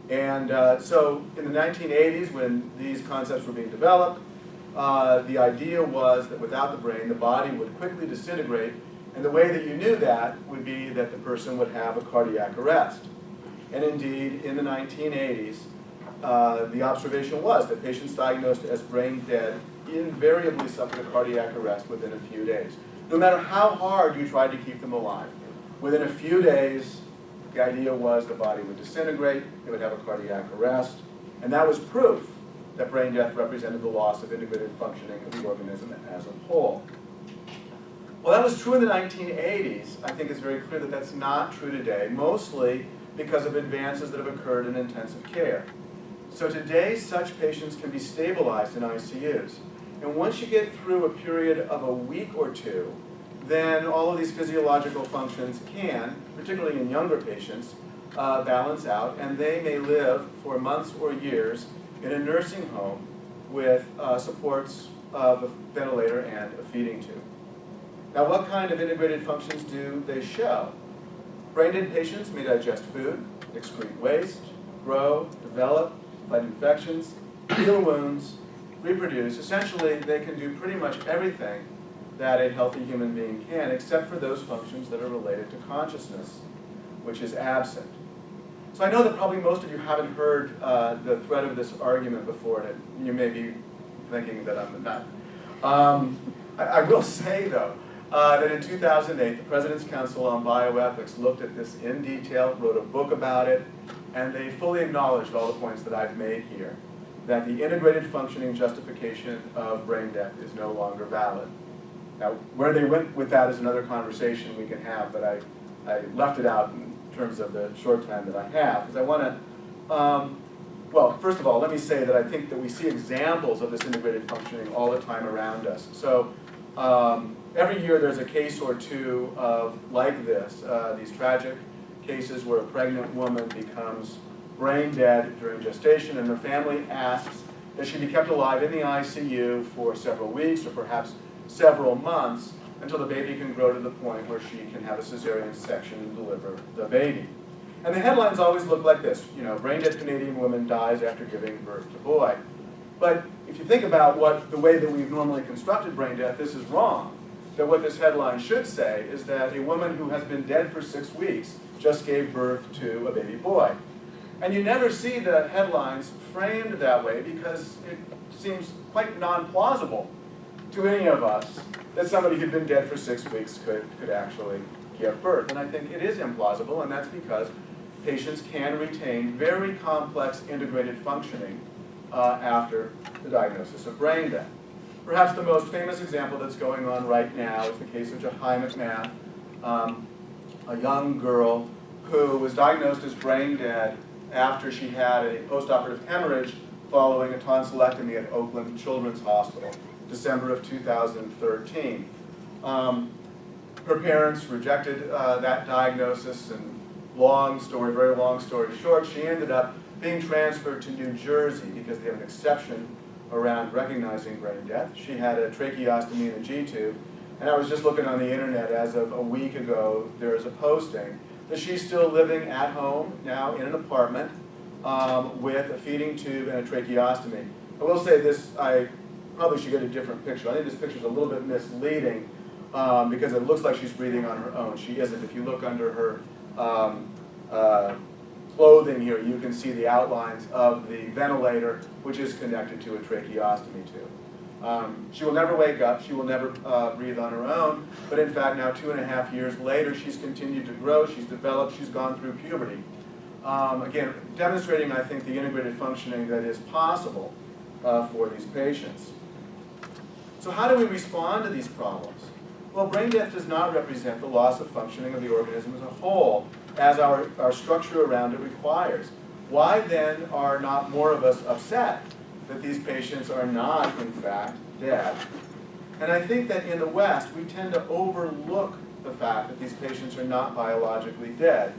And uh, so in the 1980s, when these concepts were being developed, uh, the idea was that without the brain, the body would quickly disintegrate, and the way that you knew that would be that the person would have a cardiac arrest. And indeed, in the 1980s, uh, the observation was that patients diagnosed as brain dead invariably suffered a cardiac arrest within a few days. No matter how hard you tried to keep them alive, within a few days, the idea was the body would disintegrate, it would have a cardiac arrest, and that was proof that brain death represented the loss of integrated functioning of the organism as a whole. Well, that was true in the 1980s. I think it's very clear that that's not true today, mostly because of advances that have occurred in intensive care. So today, such patients can be stabilized in ICUs. And once you get through a period of a week or two, then all of these physiological functions can, particularly in younger patients, uh, balance out, and they may live for months or years in a nursing home with uh, supports of a ventilator and a feeding tube. Now, what kind of integrated functions do they show? Brain dead patients may digest food, excrete waste, grow, develop, fight infections, heal wounds, reproduce. Essentially, they can do pretty much everything that a healthy human being can, except for those functions that are related to consciousness, which is absent. So I know that probably most of you haven't heard uh, the thread of this argument before, and you may be thinking that I'm a nut. Um, I, I, will say, though, uh, that in 2008, the President's Council on Bioethics looked at this in detail, wrote a book about it, and they fully acknowledged all the points that I've made here, that the integrated functioning justification of brain death is no longer valid. Now, where they went with that is another conversation we can have, but I, I left it out in terms of the short time that I have, because I want to, um, well, first of all, let me say that I think that we see examples of this integrated functioning all the time around us. So um, every year there's a case or two of like this, uh, these tragic cases where a pregnant woman becomes brain dead during gestation and her family asks that she be kept alive in the ICU for several weeks or perhaps several months until the baby can grow to the point where she can have a cesarean section and deliver the baby. And the headlines always look like this, you know, brain dead Canadian woman dies after giving birth to boy. But if you think about what the way that we've normally constructed brain death, this is wrong. That what this headline should say is that a woman who has been dead for six weeks just gave birth to a baby boy. And you never see the headlines framed that way because it seems quite non-plausible to any of us that somebody who'd been dead for six weeks could, could actually give birth. And I think it is implausible, and that's because patients can retain very complex integrated functioning uh, after the diagnosis of brain death. Perhaps the most famous example that's going on right now is the case of Jahi McMath, um, a young girl who was diagnosed as brain dead after she had a postoperative hemorrhage following a tonsillectomy at Oakland Children's Hospital. December of 2013. Um, her parents rejected uh, that diagnosis and long story, very long story short, she ended up being transferred to New Jersey because they have an exception around recognizing brain death. She had a tracheostomy and a G-tube, and I was just looking on the internet as of a week ago, there is a posting that she's still living at home now in an apartment um, with a feeding tube and a tracheostomy. I will say this, I probably should get a different picture. I think this picture is a little bit misleading um, because it looks like she's breathing on her own. She isn't. If you look under her um, uh, clothing here, you can see the outlines of the ventilator, which is connected to a tracheostomy tube. Um, she will never wake up, she will never uh, breathe on her own, but in fact now two and a half years later, she's continued to grow, she's developed, she's gone through puberty. Um, again, demonstrating, I think, the integrated functioning that is possible uh, for these patients. So how do we respond to these problems? Well, brain death does not represent the loss of functioning of the organism as a whole, as our, our structure around it requires. Why then are not more of us upset that these patients are not, in fact, dead? And I think that in the West, we tend to overlook the fact that these patients are not biologically dead.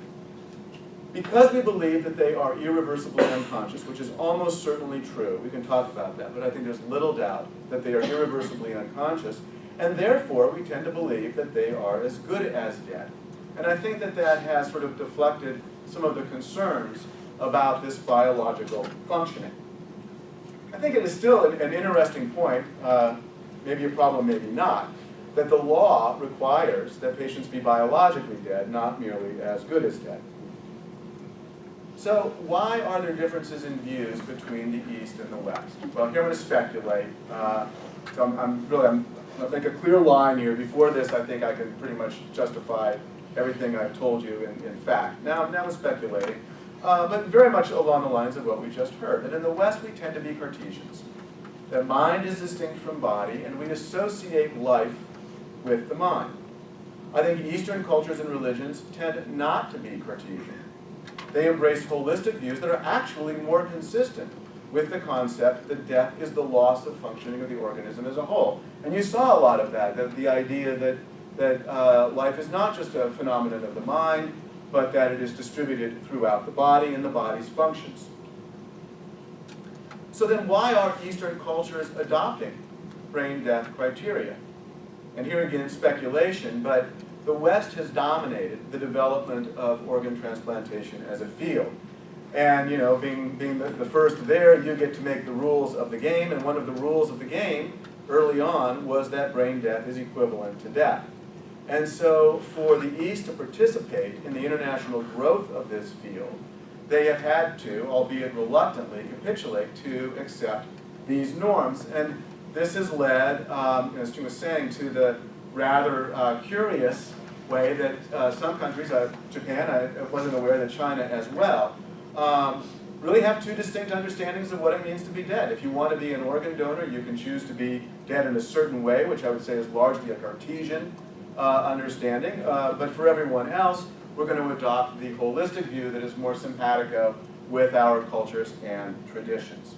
Because we believe that they are irreversibly unconscious, which is almost certainly true, we can talk about that, but I think there's little doubt that they are irreversibly unconscious, and therefore we tend to believe that they are as good as dead. And I think that that has sort of deflected some of the concerns about this biological functioning. I think it is still an, interesting point, uh, maybe a problem, maybe not, that the law requires that patients be biologically dead, not merely as good as dead. So why are there differences in views between the East and the West? Well, here I'm going to speculate. Uh, so I'm, I'm really, I'm going to make a clear line here. Before this, I think I can pretty much justify everything I've told you in, in fact. Now, now I'm speculating, uh, but very much along the lines of what we just heard. That in the West, we tend to be Cartesians. That mind is distinct from body, and we associate life with the mind. I think Eastern cultures and religions tend not to be Cartesian. They embrace holistic views that are actually more consistent with the concept that death is the loss of functioning of the organism as a whole. And you saw a lot of that, the, the idea that, that uh, life is not just a phenomenon of the mind, but that it is distributed throughout the body and the body's functions. So then why are Eastern cultures adopting brain death criteria? And here again, speculation, but the West has dominated the development of organ transplantation as a field. And you know, being, being the, the first there, you get to make the rules of the game, and one of the rules of the game early on was that brain death is equivalent to death. And so for the East to participate in the international growth of this field, they have had to, albeit reluctantly, capitulate to accept these norms. And this has led, um, as Jim was saying, to the rather uh, curious way that uh, some countries, uh, Japan, I wasn't aware that China as well, um, really have two distinct understandings of what it means to be dead. If you want to be an organ donor, you can choose to be dead in a certain way, which I would say is largely a Cartesian uh, understanding. Uh, but for everyone else, we're going to adopt the holistic view that is more simpatico with our cultures and traditions.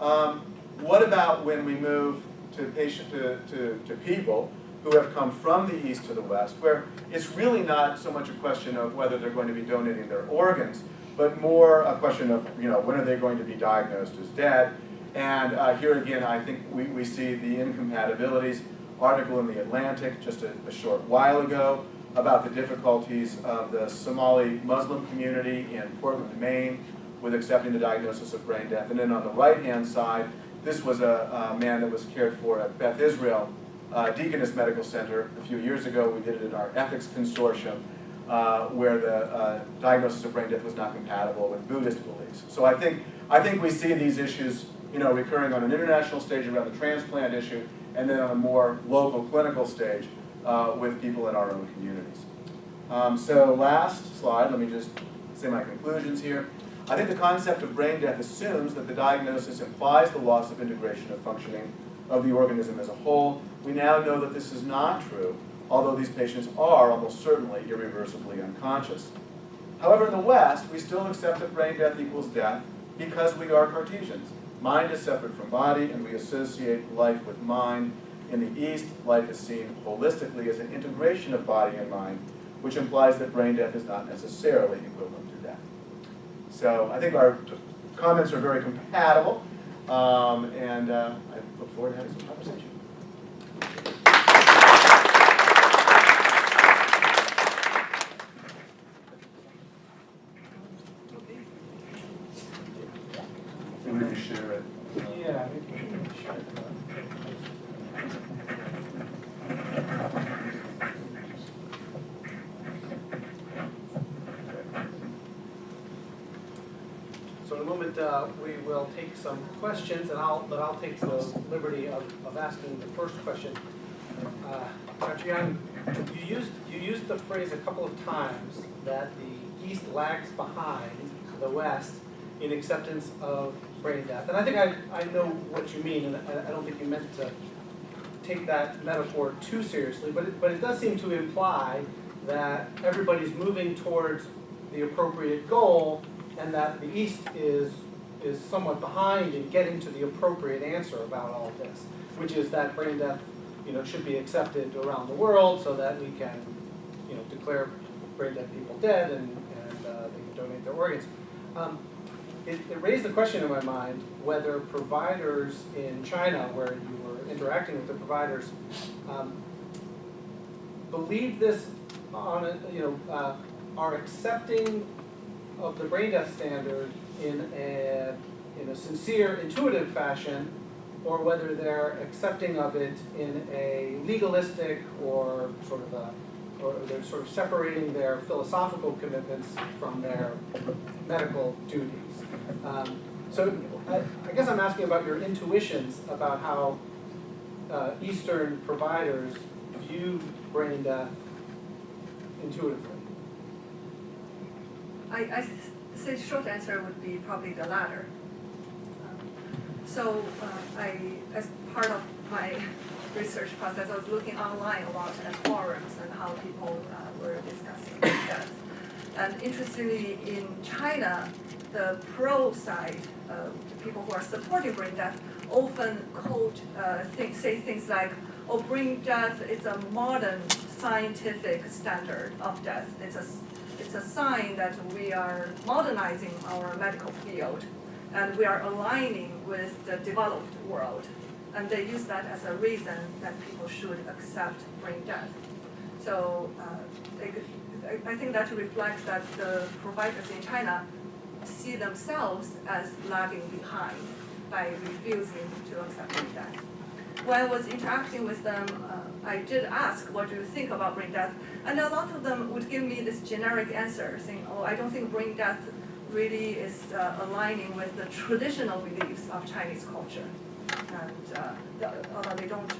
Um, what about when we move to, patient, to, to, to people who have come from the east to the west, where it's really not so much a question of whether they're going to be donating their organs, but more a question of, you know, when are they going to be diagnosed as dead? And uh, here again, I think we, we see the incompatibilities. Article in The Atlantic just a, a short while ago about the difficulties of the Somali Muslim community in Portland, Maine, with accepting the diagnosis of brain death. And then on the right-hand side, this was a, a, man that was cared for at Beth Israel uh, Deaconess Medical Center a few years ago. We did it in our ethics consortium, uh, where the uh, diagnosis of brain death was not compatible with Buddhist beliefs. So I think, I think we see these issues you know, recurring on an international stage around the transplant issue, and then on a more local clinical stage uh, with people in our own communities. Um, so last slide, let me just say my conclusions here. I think the concept of brain death assumes that the diagnosis implies the loss of integration of functioning of the organism as a whole. We now know that this is not true, although these patients are almost certainly irreversibly unconscious. However, in the West, we still accept that brain death equals death because we are Cartesians. Mind is separate from body, and we associate life with mind. In the East, life is seen holistically as an integration of body and mind, which implies that brain death is not necessarily equivalent to death. So I think our comments are very compatible, um, and uh, I look forward to having some conversation. Maybe we share it. Yeah, maybe we can share it. So in a moment, uh, we will take some questions, and I'll, but I'll take the liberty of, of asking the first question. Uh, Dr. You used, you used the phrase a couple of times that the East lags behind the West in acceptance of brain death. And I think I, I know what you mean, and I, I don't think you meant to take that metaphor too seriously, but it, but it does seem to imply that everybody's moving towards the appropriate goal and that the East is, is somewhat behind in getting to the appropriate answer about all this, which is that brain death you know, should be accepted around the world so that we can you know, declare brain dead people dead and, and uh, they can donate their organs. Um, it, it raised the question in my mind whether providers in China, where you were interacting with the providers, um, believe this on a, you know, uh, are accepting of the brain death standard in a, in a sincere, intuitive fashion, or whether they're accepting of it in a legalistic or sort of a, or they're sort of separating their philosophical commitments from their medical duties. Um, so I, I guess I'm asking about your intuitions about how uh, Eastern providers view brain death intuitively. I say the short answer would be probably the latter. Um, So uh, I, as part of my research process, I was looking online a lot at forums and how people uh, were discussing death. And interestingly, in China, the pro side, uh, the people who are supporting brain death, often quote, uh, think, say things like, oh, brain death is a modern scientific standard of death. It's a, it's a sign that we are modernizing our medical field and we are aligning with the developed world. And they use that as a reason that people should accept brain death. So uh, they I, think that reflects that the providers in China see themselves as lagging behind by refusing to accept brain death. When I was interacting with them, uh, I did ask, what do you think about brain death? And a lot of them would give me this generic answer, saying, oh, I don't think brain death really is uh, aligning with the traditional beliefs of Chinese culture. And uh, the- although they don't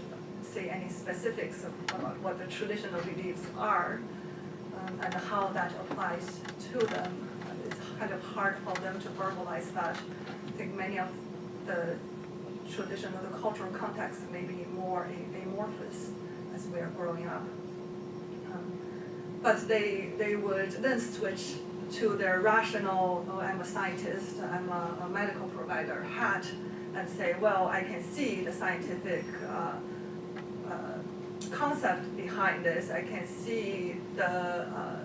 say any specifics about what the traditional beliefs are um, and how that applies to them, it's kind of hard for them to verbalize that. I think many of the traditional, the cultural context may be more amorphous as we are growing up. Um, But they, they would then switch to their rational, oh, I'm a scientist, I'm a, a medical provider hat, and say, well, I can see the scientific uh, concept behind this. I can see the, uh,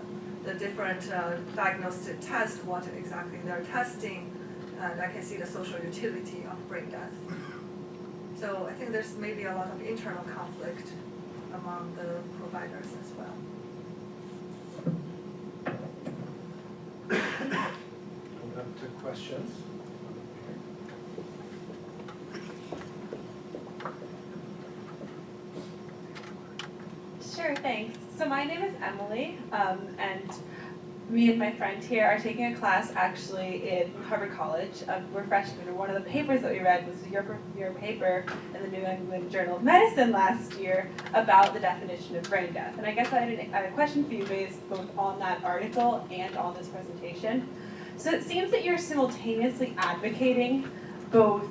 the different uh, diagnostic tests, what exactly they're testing, and I can see the social utility of brain death. So I think there's maybe a lot of internal conflict among the providers as well. Open up to questions. Thanks. So my name is Emily, um, and me and my friend here are taking a class actually in Harvard College. Um, we're freshmen, and one of the papers that we read was your, your paper in the New England Journal of Medicine last year about the definition of brain death. And I guess I had, an, I had a question for you based both on that article and on this presentation. So it seems that you're simultaneously advocating both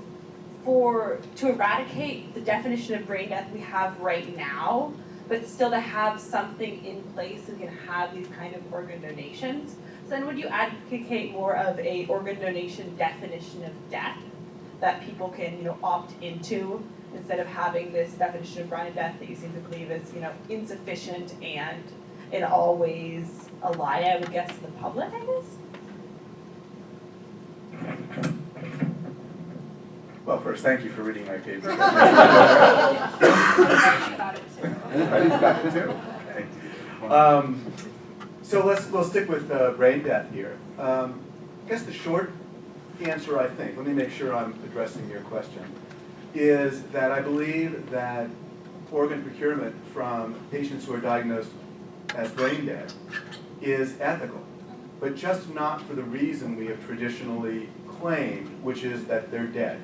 for to eradicate the definition of brain death we have right now, but still to have something in place that can have these kind of organ donations. So then would you advocate more of a organ donation definition of death that people can, you know, opt into instead of having this definition of brain death that you seem to believe is, you know, insufficient and in all ways a lie, I would guess, to the public, I guess? Well, first, thank you for reading my paper. Um, so let's, we'll stick with uh, brain death here. Um, I guess the short answer, I think, let me make sure I'm addressing your question, is that I believe that organ procurement from patients who are diagnosed as brain dead is ethical, but just not for the reason we have traditionally claimed, which is that they're dead.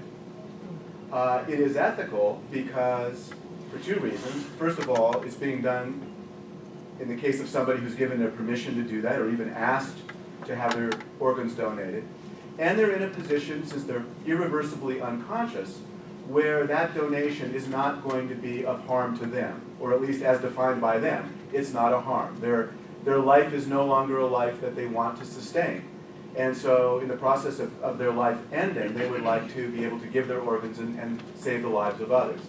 Uh, it is ethical because, for two reasons. First of all, it's being done in the case of somebody who's given their permission to do that or even asked to have their organs donated. And they're in a position, since they're irreversibly unconscious, where that donation is not going to be of harm to them, or at least as defined by them, it's not a harm. Their, their life is no longer a life that they want to sustain. And so in the process of, of their life ending, they would like to be able to give their organs and, and save the lives of others.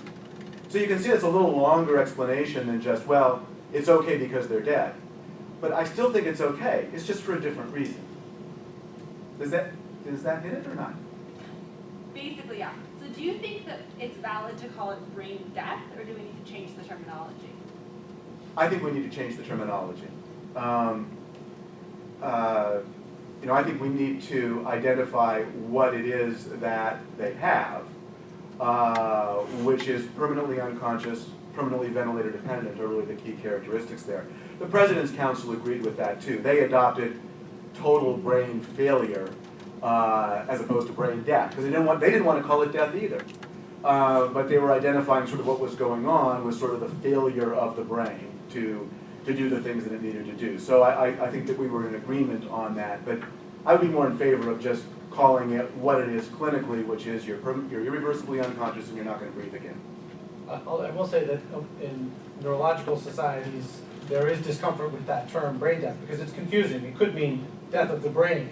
So you can see it's a little longer explanation than just, well, it's okay because they're dead. But I still think it's okay, it's just for a different reason. Does that, Does that hit it or not? Basically, yeah. So do you think that it's valid to call it brain death, or do we need to change the terminology? I think we need to change the terminology. Um, uh, You know, I think we need to identify what it is that they have, uh, which is permanently unconscious, permanently ventilator dependent are really the key characteristics there. The President's Council agreed with that too. They adopted total brain failure uh, as opposed to brain death, because they didn't want, they didn't want to call it death either. Uh, But they were identifying sort of what was going on was sort of the failure of the brain to, to do the things that it needed to do. So I, I- I think that we were in agreement on that, but I would be more in favor of just calling it what it is clinically, which is you're, you're irreversibly unconscious and you're not gonna breathe again. Uh, I'll- say that uh, in neurological societies, there is discomfort with that term brain death because it's confusing. It could mean death of the brain.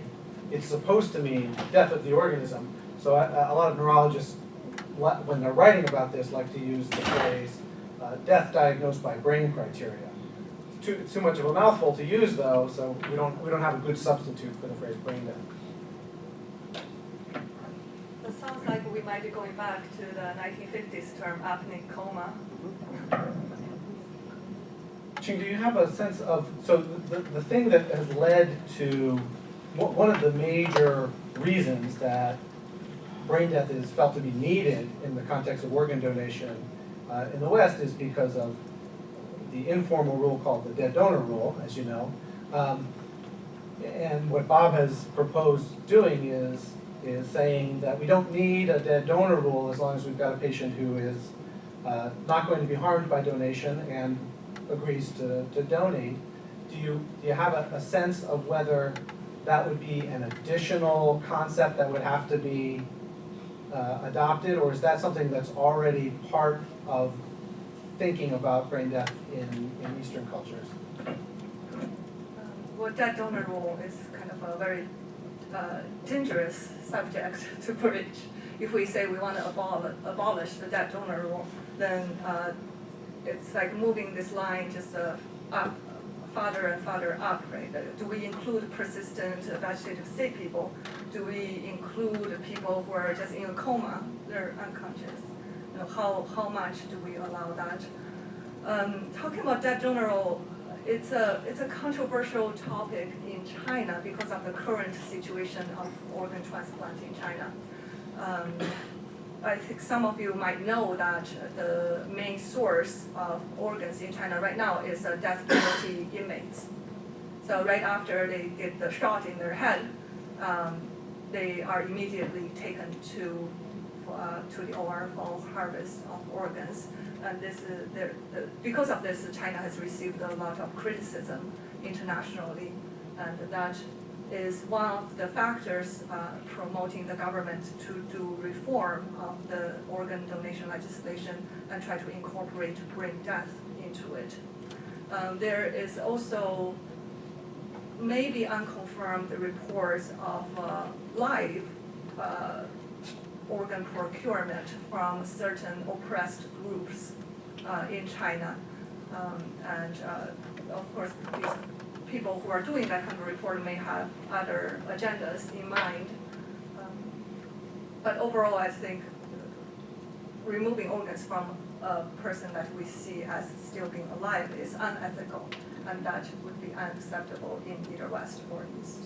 It's supposed to mean death of the organism. So a, a lot of neurologists, when they're writing about this, like to use the phrase, uh, death diagnosed by brain criteria. Too, too much of a mouthful to use though, so we don't, we don't have a good substitute for the phrase brain death. Sounds like we might be going back to the nineteen fifties term apneic coma. Ching, do you have a sense of, so the, the- thing that has led to, one one of the major reasons that brain death is felt to be needed in the context of organ donation uh, in the West is because of the informal rule called the dead donor rule, as you know. Um, And what Bob has proposed doing is, is saying that we don't need a dead donor rule as long as we've got a patient who is uh, not going to be harmed by donation and agrees to, to donate. Do you, do you have a, a sense of whether that would be an additional concept that would have to be uh, adopted? Or is that something that's already part of thinking about brain death in, in Eastern cultures? Well, that donor rule is kind of a very uh, dangerous subject to bridge. If we say we want to abolish, abolish the dead donor rule, then uh, it's like moving this line just uh, up, farther and farther up, right? Uh, Do we include persistent vegetative state people? Do we include people who are just in a coma, they're unconscious? You know, how, how much do we allow that? Um, talking about dead donor rule, it's a, it's a controversial topic in China because of the current situation of organ transplant in China. Um, I think some of you might know that the main source of organs in China right now is uh, death penalty inmates. So right after they get the shot in their head, um, they are immediately taken to, uh, to the OR for harvest of organs. And this is, there, uh, because of this, China has received a lot of criticism internationally. And that is one of the factors uh, promoting the government to do reform of the organ donation legislation and try to incorporate brain death into it. Um, There is also maybe unconfirmed reports of uh, live uh, organ procurement from certain oppressed groups uh, in China. Um, And uh, of course, these people who are doing that kind of report may have other agendas in mind. Um, But overall, I think removing organs from a person that we see as still being alive is unethical, and that would be unacceptable in either West or East.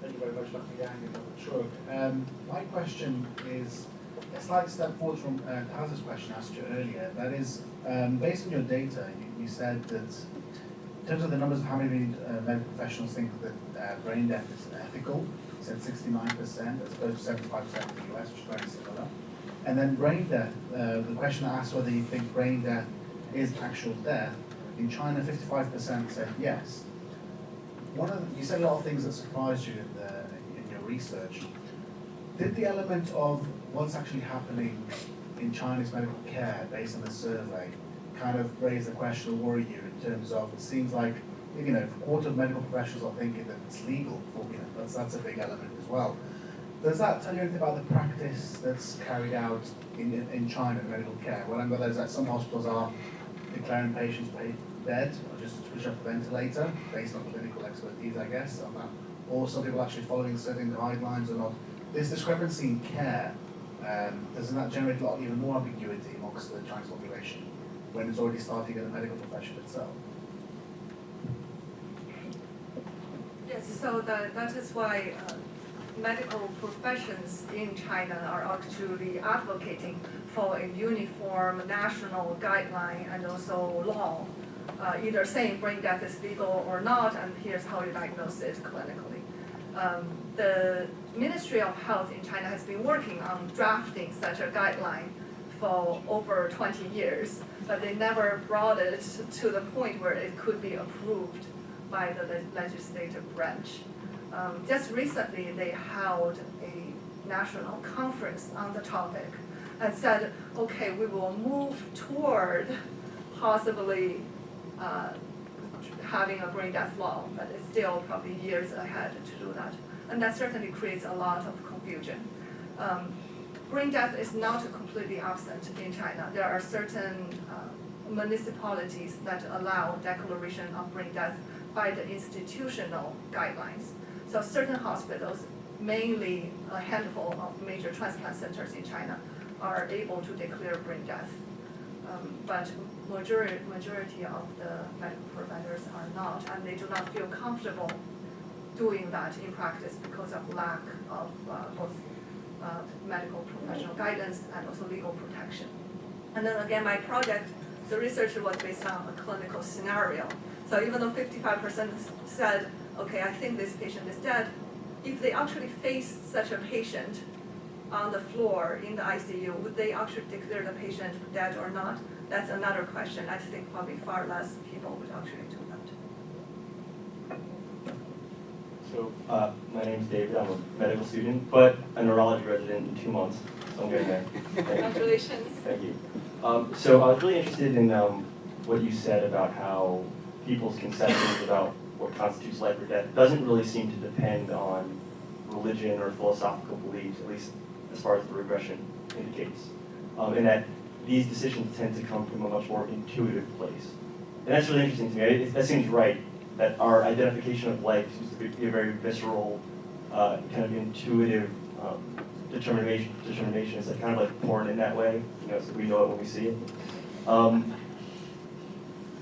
Thank you very much, and Dr. Chug. Um, my question is a slight step forward from uh, Taz's question asked you earlier. That is, um, based on your data, you, you said that in terms of the numbers of how many uh, medical professionals think that uh, brain death is ethical, you said 69% as opposed to 75% in the US, which is very similar. And then brain death, uh, the question asked whether you think brain death is actual death. In China, 55% said yes. One of the, you said a lot of things that surprised you in, the, in your research. Did the element of what's actually happening in Chinese medical care based on the survey kind of raise the question or worry you in terms of it seems like you know a quarter of medical professionals are thinking that it's legal for you know that's that's a big element as well. Does that tell you anything about the practice that's carried out in, in, in China in medical care? What I'm whether is that some hospitals are declaring patients pa- dead or just switch off the ventilator based on clinical expertise, I guess, on that. Or some people actually following certain guidelines or not. This discrepancy in care, um, doesn't that generate a lot even more ambiguity amongst the Chinese population when it's already starting in the medical profession itself? Yes, so that, that is why uh, medical professions in China are actually advocating for a uniform national guideline and also law, uh, either saying brain death is legal or not, and here's how you diagnose it clinically. Um, the Ministry of Health in China has been working on drafting such a guideline for over 20 years, but they never brought it to the point where it could be approved by the le- legislative branch. Um, just recently, they held a national conference on the topic and said, okay, we will move toward possibly uh, having a brain death law, but it's still probably years ahead to do that. And that certainly creates a lot of confusion. Um, brain death is not completely absent in China. There are certain uh, municipalities that allow declaration of brain death by the institutional guidelines. So certain hospitals, mainly a handful of major transplant centers in China, are able to declare brain death. Um, but majority, majority of the medical providers are not, and they do not feel comfortable doing that in practice because of lack of uh, both uh, medical professional guidance and also legal protection. And then again, my project, the research was based on a clinical scenario. So even though fifty-five percent said, okay, I think this patient is dead, if they actually face such a patient on the floor in the ICU, would they actually declare the patient dead or not? That's another question. I think probably far less people would actually do that. So, uh, my name's David, I'm a medical student, but a neurology resident in two months, so I'm getting there. Congratulations. Thank you. Um, so I was really interested in, um, what you said about how people's conceptions about what constitutes life or death doesn't really seem to depend on religion or philosophical beliefs, at least as far as the regression indicates. Um, and that these decisions tend to come from a much more intuitive place. And that's really interesting to me. That seems right, that our identification of life seems to be a very visceral, uh, kind of intuitive um, determination. Determination is kind of like porn in that way. You know, so we know it when we see it. Um,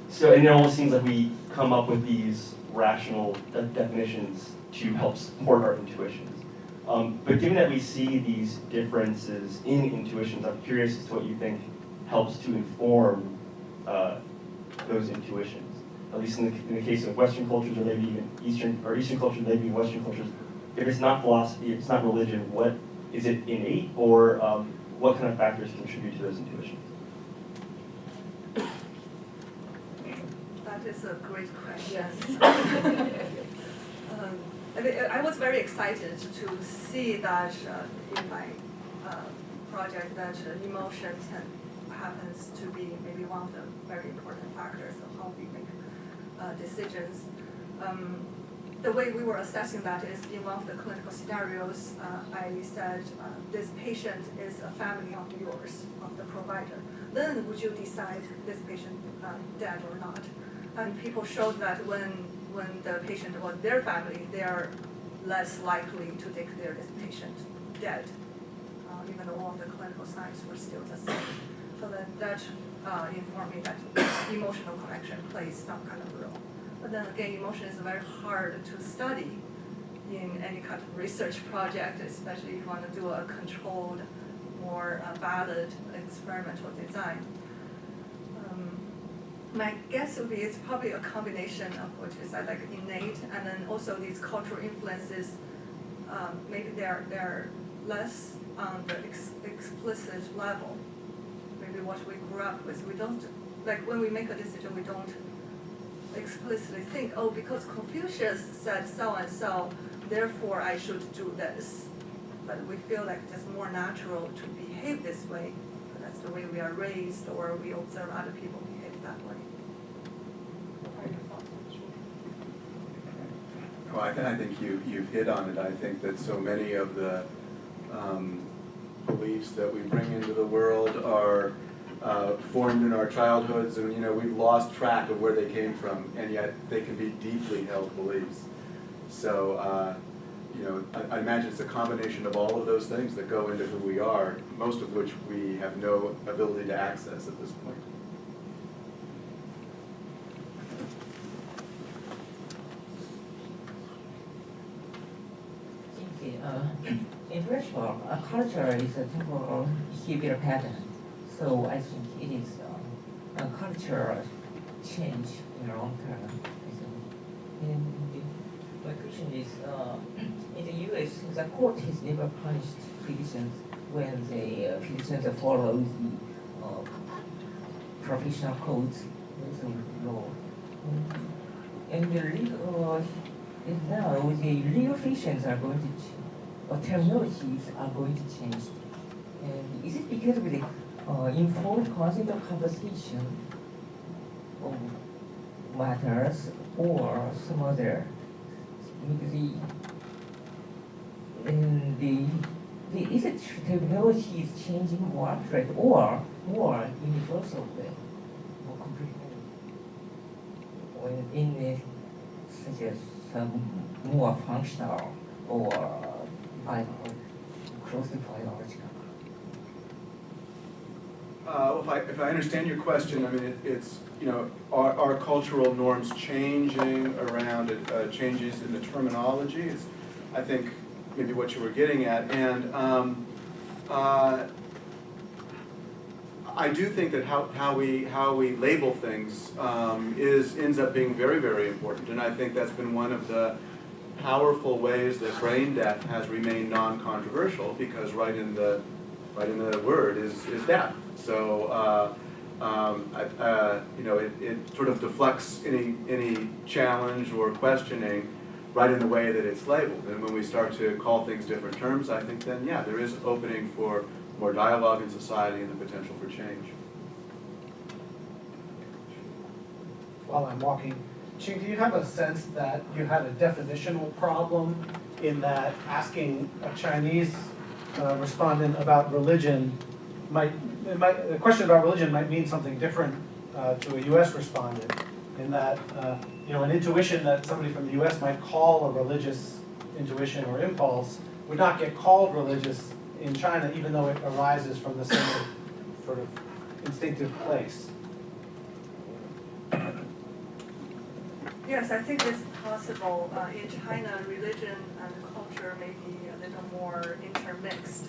so and it almost seems like we come up with these rational de- definitions to help support our intuitions. Um, but given that we see these differences in intuitions, I'm curious as to what you think helps to inform uh, those intuitions. At least in the, in the case of Western cultures, or maybe even Eastern, or Eastern cultures, maybe Western cultures. If it's not philosophy, if it's not religion, what is it innate, or um, what kind of factors contribute to those intuitions? That is a great question. Um, I was very excited to see that uh, in my uh, project that uh, emotion happens to be maybe one of the very important factors of how we make uh, decisions. Um, the way we were assessing that is in one of the clinical scenarios, uh, I said, uh, this patient is a family of yours, of the provider. Then would you decide this patient dead or not? And people showed that when, when the patient was their family, they are less likely to declare this patient dead, uh, even though all the clinical signs were still the same. So that, that uh, informed me that emotional connection plays some kind of role. But then again, emotion is very hard to study in any kind of research project, especially if you want to do a controlled, more uh, valid experimental design. My guess would be it's probably a combination of what you said, like innate, and then also these cultural influences. Um, maybe they're they're less on the ex- explicit level. Maybe what we grew up with, we don't like when we make a decision, we don't explicitly think, oh, because Confucius said so and so, therefore I should do this. But we feel like it's more natural to behave this way. That's the way we are raised, or we observe other people behave that way. What are your thoughts on this? Well, I, I think you, you've hit on it. I think that so many of the um, beliefs that we bring into the world are uh, formed in our childhoods, and you know we've lost track of where they came from, and yet they can be deeply held beliefs. So, uh, you know, I, I imagine it's a combination of all of those things that go into who we are, most of which we have no ability to access at this point. Okay, uh, in principle, a culture is a temporal behavior pattern. So I think it is uh, a cultural change in the long term. And my question is, uh, in the US, the court has never punished citizens when the uh, citizens follow the uh, professional codes the law. And the legal, and now the legal fictions are going to, or terminologies are going to change. And is it because of the uh, informed concept of conversation of matters or some other? The, and the, the, is it terminology is changing more abstract or more universal way, more comprehensive? When in the, such as some more functional or biological, closely biological. Uh, if I, if I understand your question, I mean, it, it's, you know, are, are cultural norms changing around it, uh, changes in the terminology? Is, I think, maybe what you were getting at, and, um, uh, I do think that how, how we, how we label things, um, is, ends up being very, very important, and I think that's been one of the powerful ways that brain death has remained non-controversial, because right in the, right in the word is, is death. So, uh, um, I- uh, you know, it, it sort of deflects any, any challenge or questioning right in the way that it's labeled. And when we start to call things different terms, I think then, yeah, there is opening for more dialogue in society and the potential for change. while I'm walking. Ching, do you have a sense that you had a definitional problem in that asking a Chinese uh, respondent about religion might, might, a question about religion might mean something different uh, to a US respondent? In that, uh, you know, an intuition that somebody from the US might call a religious intuition or impulse would not get called religious in China, even though it arises from the same sort of instinctive place. Yes, I think it's possible. Uh, in China, religion and culture may be a little more intermixed.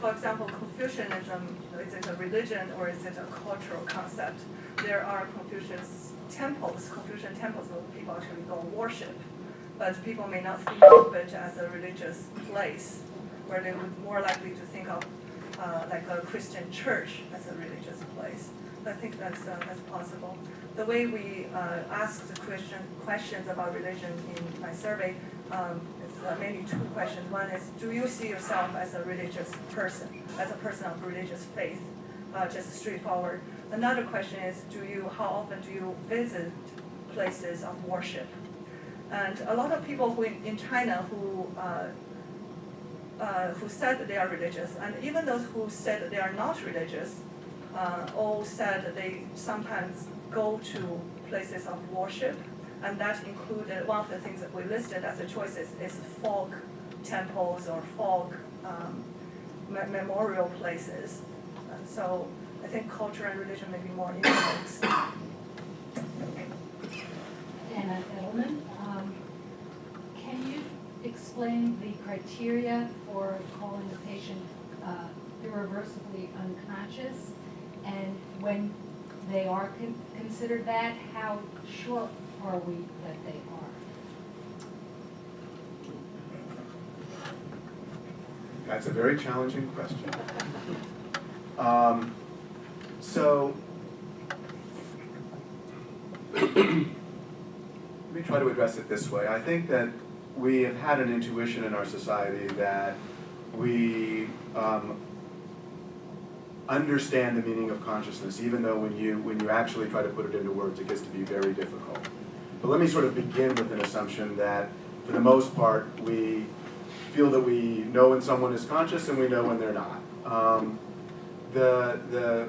For example, Confucianism, is it a religion or is it a cultural concept? There are Confucius temples, Confucian temples where people actually go worship, but people may not think of it as a religious place, where they would more likely to think of uh, like a Christian church as a religious place. I think that's, uh, that's possible. The way we uh, ask the question, questions about religion in my survey, um, it's uh, mainly two questions. One is, do you see yourself as a religious person, as a person of religious faith? Uh, just straightforward. Another question is, do you, how often do you visit places of worship? And a lot of people who in, in China who uh, uh, who said they are religious, and even those who said they are not religious, uh, all said they sometimes go to places of worship, and that included one of the things that we listed as a choices is folk temples or folk um, me- memorial places. And so I think culture and religion may be more intermixed. Anna Edelman. Um, Can you explain the criteria for calling a patient uh, irreversibly unconscious? And when they are con- considered that, how sure are we that they are? That's a very challenging question. Um, so, let me try to address it this way. I think that we have had an intuition in our society that we um, understand the meaning of consciousness, even though when you, when you actually try to put it into words, it gets to be very difficult. But let me sort of begin with an assumption that, for the most part, we feel that we know when someone is conscious and we know when they're not. Um, the, the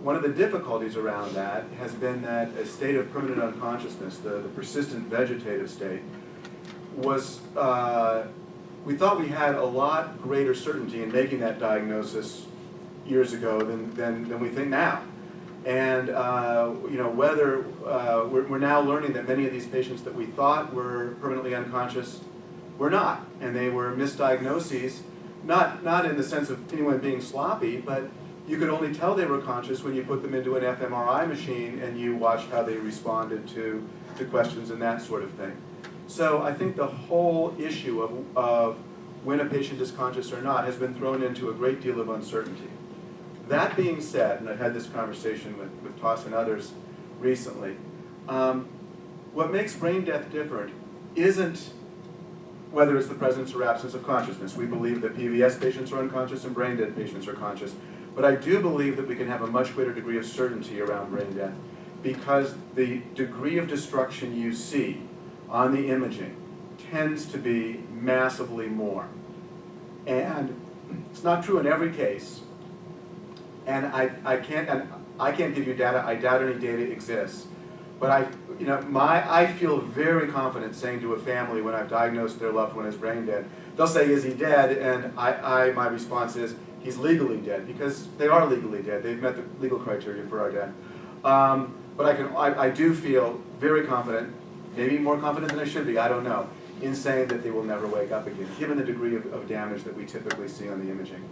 one of the difficulties around that has been that a state of permanent unconsciousness, the, the persistent vegetative state, was, uh, we thought we had a lot greater certainty in making that diagnosis years ago than, than, than we think now. And, uh, you know, whether, uh, we're, we're now learning that many of these patients that we thought were permanently unconscious were not. And they were misdiagnoses, not, not in the sense of anyone being sloppy, but you could only tell they were conscious when you put them into an fMRI machine and you watched how they responded to, to questions and that sort of thing. So I think the whole issue of, of when a patient is conscious or not has been thrown into a great deal of uncertainty. That being said, and I've had this conversation with, with Toss and others recently, um, what makes brain death different isn't whether it's the presence or absence of consciousness. We believe that PVS patients are unconscious and brain dead patients are conscious. But I do believe that we can have a much greater degree of certainty around brain death because the degree of destruction you see on the imaging tends to be massively more. And it's not true in every case. And I, I can't and I can't give you data, I doubt any data exists. But I you know, my I feel very confident saying to a family when I've diagnosed their loved one as brain dead, they'll say, is he dead? And I, I my response is, he's legally dead, because they are legally dead. They've met the legal criteria for our death. Um, but I, can, I, I do feel very confident, maybe more confident than I should be, I don't know, in saying that they will never wake up again, given the degree of, of damage that we typically see on the imaging.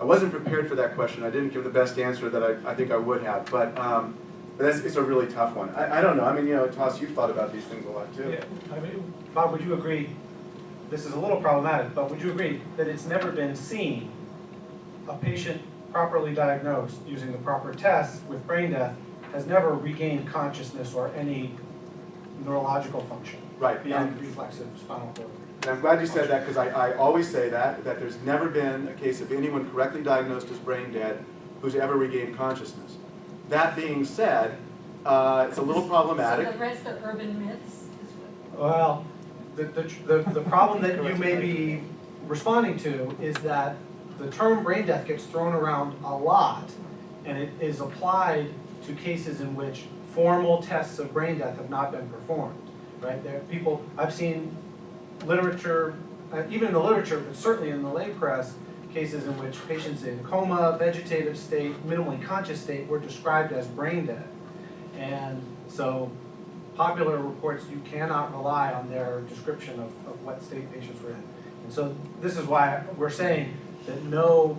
I wasn't prepared for that question. I didn't give the best answer that I, I think I would have, but, um, that's, it's a really tough one. I, I don't know. I mean, you know, Toss, you've thought about these things a lot too. Yeah, I mean, Bob, would you agree, this is a little problematic, but would you agree that it's never been seen a patient properly diagnosed using the proper tests with brain death has never regained consciousness or any neurological function Right, beyond and, reflexive spinal cord? And I'm glad you said that because I, I always say that, that there's never been a case of anyone correctly diagnosed as brain dead who's ever regained consciousness. That being said, uh, it's a little problematic. So the rest are urban myths? Well, the, the, the, the problem that you may be responding to is that the term brain death gets thrown around a lot, and it is applied to cases in which formal tests of brain death have not been performed, right? There people, I've seen literature, uh, even in the literature, but certainly in the lay press, cases in which patients in coma, vegetative state, minimally conscious state were described as brain dead. And so popular reports, you cannot rely on their description of, of what state patients were in. And so this is why we're saying that no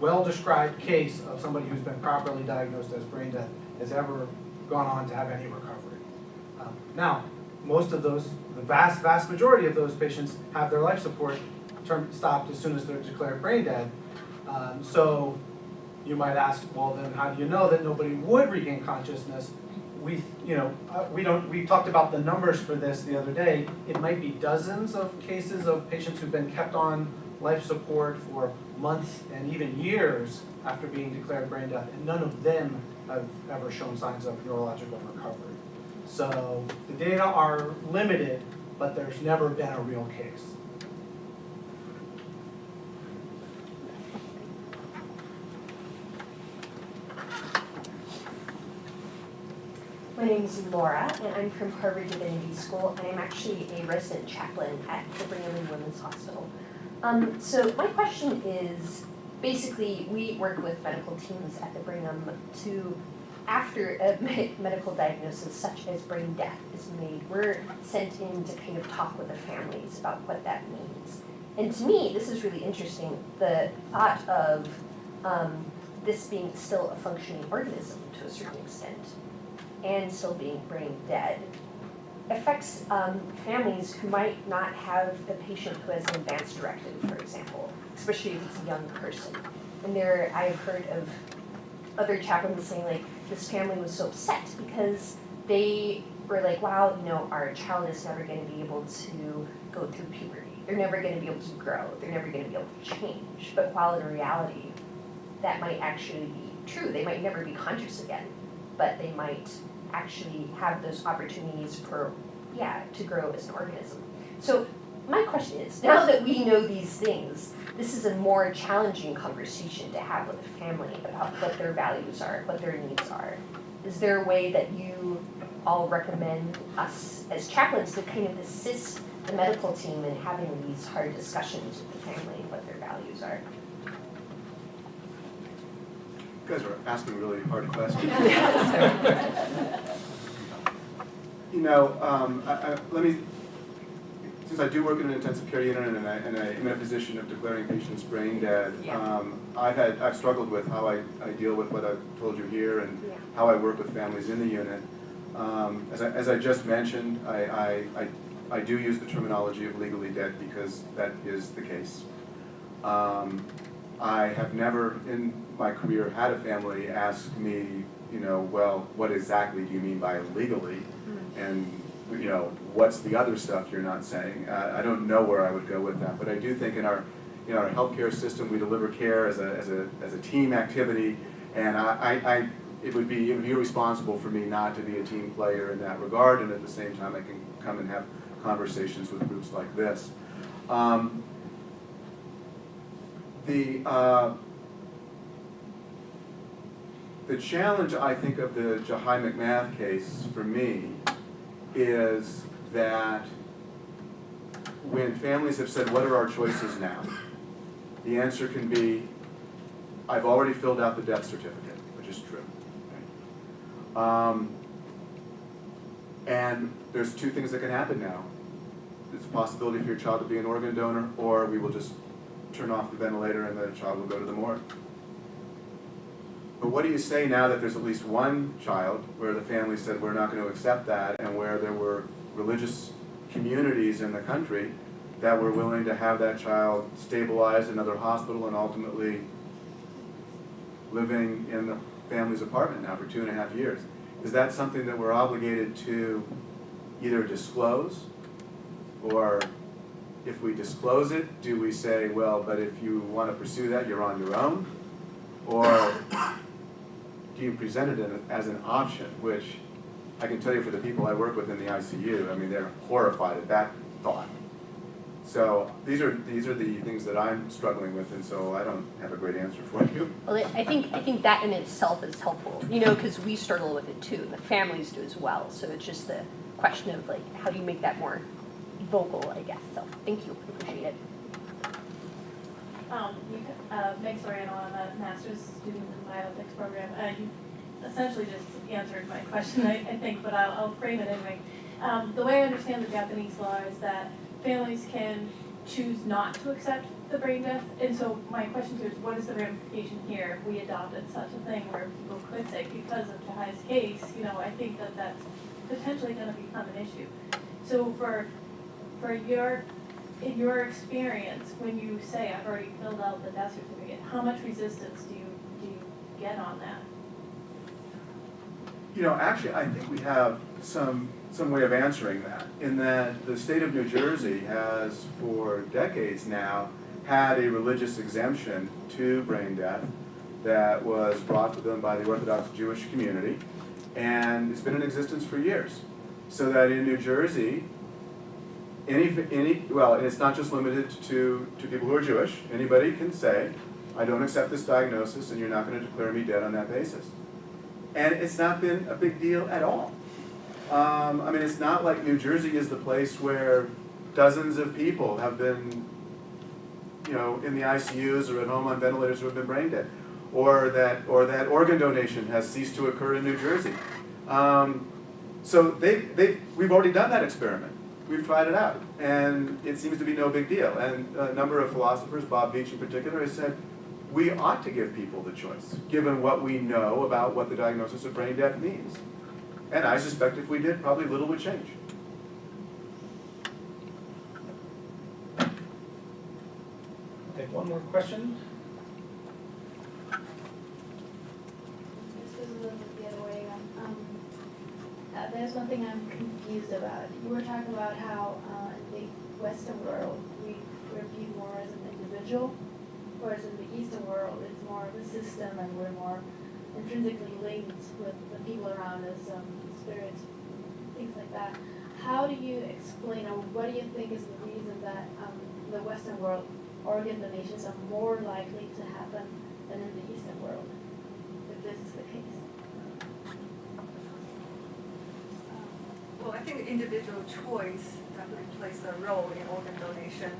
well-described case of somebody who's been properly diagnosed as brain death has ever gone on to have any recovery. Um, Now, most of those, the vast, vast majority of those patients have their life support term stopped as soon as they're declared brain dead. Um, so you might ask, well, then how do you know that nobody would regain consciousness? We, you know, uh, we don't, we talked about the numbers for this the other day. It might be dozens of cases of patients who've been kept on life support for months and even years after being declared brain death, and none of them have ever shown signs of neurological recovery. So the data are limited, but there's never been a real case. My name is Laura, and I'm from Harvard Divinity School, and I'm actually a resident chaplain at the Brigham and Women's Hospital. Um, so my question is, basically, we work with medical teams at the Brigham to, after a me- medical diagnosis such as brain death is made, we're sent in to kind of talk with the families about what that means. And to me, this is really interesting, the thought of um, this being still a functioning organism to a certain extent and still being brain dead affects um, families who might not have a patient who has an advanced directive, for example, especially if it's a young person. And there, I've heard of other chaplains saying like, this family was so upset because they were like, wow, you know, our child is never going to be able to go through puberty. They're never going to be able to grow. They're never going to be able to change. But while in reality, that might actually be true. They might never be conscious again, but they might actually have those opportunities for, yeah, to grow as an organism. So my question is, now that we know these things, this is a more challenging conversation to have with a family about what their values are, what their needs are. Is there a way that you all recommend us as chaplains to kind of assist the medical team in having these hard discussions with the family, what their values are? You guys are asking really hard questions. You know, um, I, I, let me, since I do work in an intensive care unit and I, and I am in a position of declaring patients brain dead, Yeah. um, I've had, I've struggled with how I, I deal with what I've told you here and Yeah. how I work with families in the unit. Um, as I, as I just mentioned, I, I, I, I do use the terminology of legally dead because that is the case. Um, I have never in my career had a family ask me, you know, well, what exactly do you mean by legally? And, you know, what's the other stuff you're not saying? Uh, I don't know where I would go with that, but I do think in our, you know, our healthcare system, we deliver care as a, as a, as a team activity. And I, I, I, it would be, it would be irresponsible for me not to be a team player in that regard, and at the same time, I can come and have conversations with groups like this. Um, the, uh, the challenge, I think, of the Jahi McMath case for me is that when families have said, what are our choices now? The answer can be, I've already filled out the death certificate, which is true. Um, and there's two things that can happen now. There's a possibility for your child to be an organ donor, or we will just turn off the ventilator and the child will go to the morgue. But what do you say now that there's at least one child where the family said, we're not going to accept that, and where there were religious communities in the country that were willing to have that child stabilized in another hospital and ultimately living in the family's apartment now for two and a half years? Is that something that we're obligated to either disclose, or if we disclose it, do we say, well, but if you want to pursue that, you're on your own? Or do you present it as an option, which I can tell you for the people I work with in the ICU, I mean, they're horrified at that thought. So these are, these are the things that I'm struggling with, and so I don't have a great answer for you. Well, I I think, I think that in itself is helpful, you know, because we struggle with it too, and the families do as well. So it's just the question of like, how do you make that more vocal, I guess. So, thank you, appreciate it. Um, you, uh, Meg Soriano, I'm a master's student in the bioethics program. Uh, you essentially just answered my question, I, I think, but I'll, I'll frame it anyway. Um, the way I understand the Japanese law is that families can choose not to accept the brain death. And so my question to you is, what is the ramification here if we adopted such a thing where people could say, because of Jahi's case, you know, I think that that's potentially gonna become an issue. So for, for your in your experience, when you say, I've already filled out the death certificate, how much resistance do you, do you get on that? You know, actually, I think we have some, some way of answering that, in that the state of New Jersey has, for decades now, had a religious exemption to brain death that was brought to them by the Orthodox Jewish community, and it's been in existence for years. So that in New Jersey, any, any, well, and it's not just limited to, to people who are Jewish, anybody can say, I don't accept this diagnosis and you're not gonna declare me dead on that basis. And it's not been a big deal at all. Um, I mean, it's not like New Jersey is the place where dozens of people have been, you know, in the ICUs or at home on ventilators who have been brain dead. Or that, or that organ donation has ceased to occur in New Jersey. Um, so they, they, we've already done that experiment. We've tried it out, and it seems to be no big deal. And a number of philosophers, Bob Veatch in particular, has said, we ought to give people the choice, given what we know about what the diagnosis of brain death means. And I suspect if we did, probably little would change. Take one more question. This is a little bit the other way around. Um, uh, there's one thing I'm confused about. You were talking about how uh, in the Western world, we, we're viewed more as an individual, whereas in the Eastern world, it's more of a system and we're more intrinsically linked with the people around us, um, spirits, things like that. how do you explain, or what do you think is the reason that um, the Western world organ donations are more likely to happen than in the Eastern world, if this is the case? Well, I think individual choice definitely plays a role in organ donation.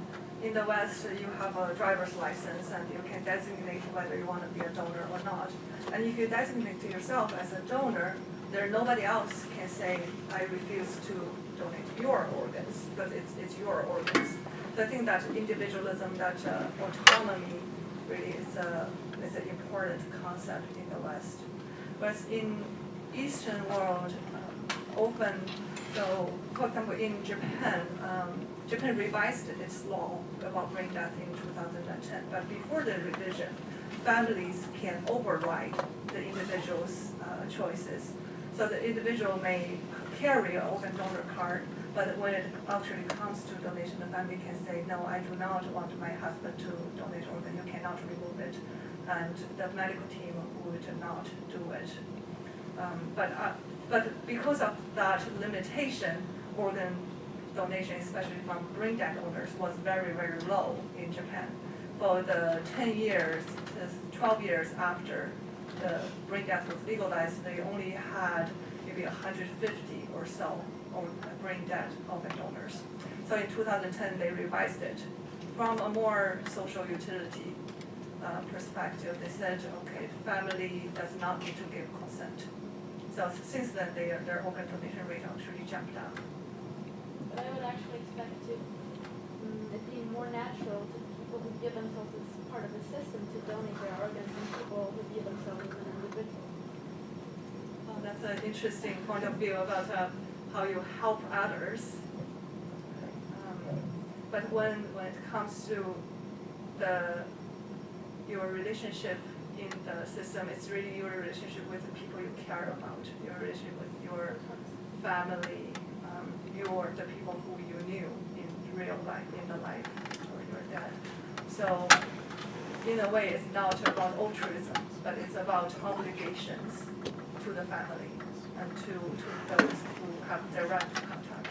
In the West, uh, you have a driver's license and you can designate whether you want to be a donor or not. And if you designate to yourself as a donor, there nobody else can say, I refuse to donate your organs, because it's, it's your organs. So I think that individualism, that uh, autonomy really is a, is an important concept in the West. Whereas in Eastern world, uh, often, so for example, in Japan, um, Japan revised its law about brain death in 2010, but before the revision, families can override the individual's uh, choices. So the individual may carry an organ donor card, but when it actually comes to donation, the family can say, no, I do not want my husband to donate organ, you cannot remove it. And the medical team would not do it. Um, but, uh, but because of that limitation, organ donation, especially from brain dead owners, was very, very low in Japan. For the ten years, twelve years after the brain death was legalized, they only had maybe hundred fifty or so brain dead organ donors. So in two thousand ten, they revised it from a more social utility uh, perspective. They said, okay, family does not need to give consent. So since then, their, their organ donation rate actually jumped up. But I would actually expect it to, mm, it be more natural to people who give themselves as part of the system to donate their organs than people who give themselves as an individual. Well, that's an interesting point of view about uh, how you help others. Um, But when, when it comes to the, your relationship in the system, it's really your relationship with the people you care about, your relationship with your family, um, your, the people who you knew in real life, in the life, or your dad. So, in a way, it's not about altruism, but it's about obligations to the family and to, to those who have direct contact.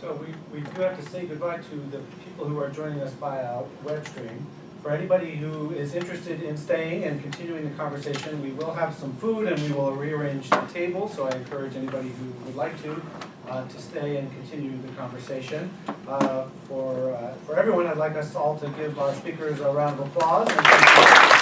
So we, we do have to say goodbye to the people who are joining us via web stream. For anybody who is interested in staying and continuing the conversation, we will have some food and we will rearrange the table. So I encourage anybody who would like to, uh, to stay and continue the conversation. Uh, for, uh, for everyone, I'd like us all to give our speakers a round of applause.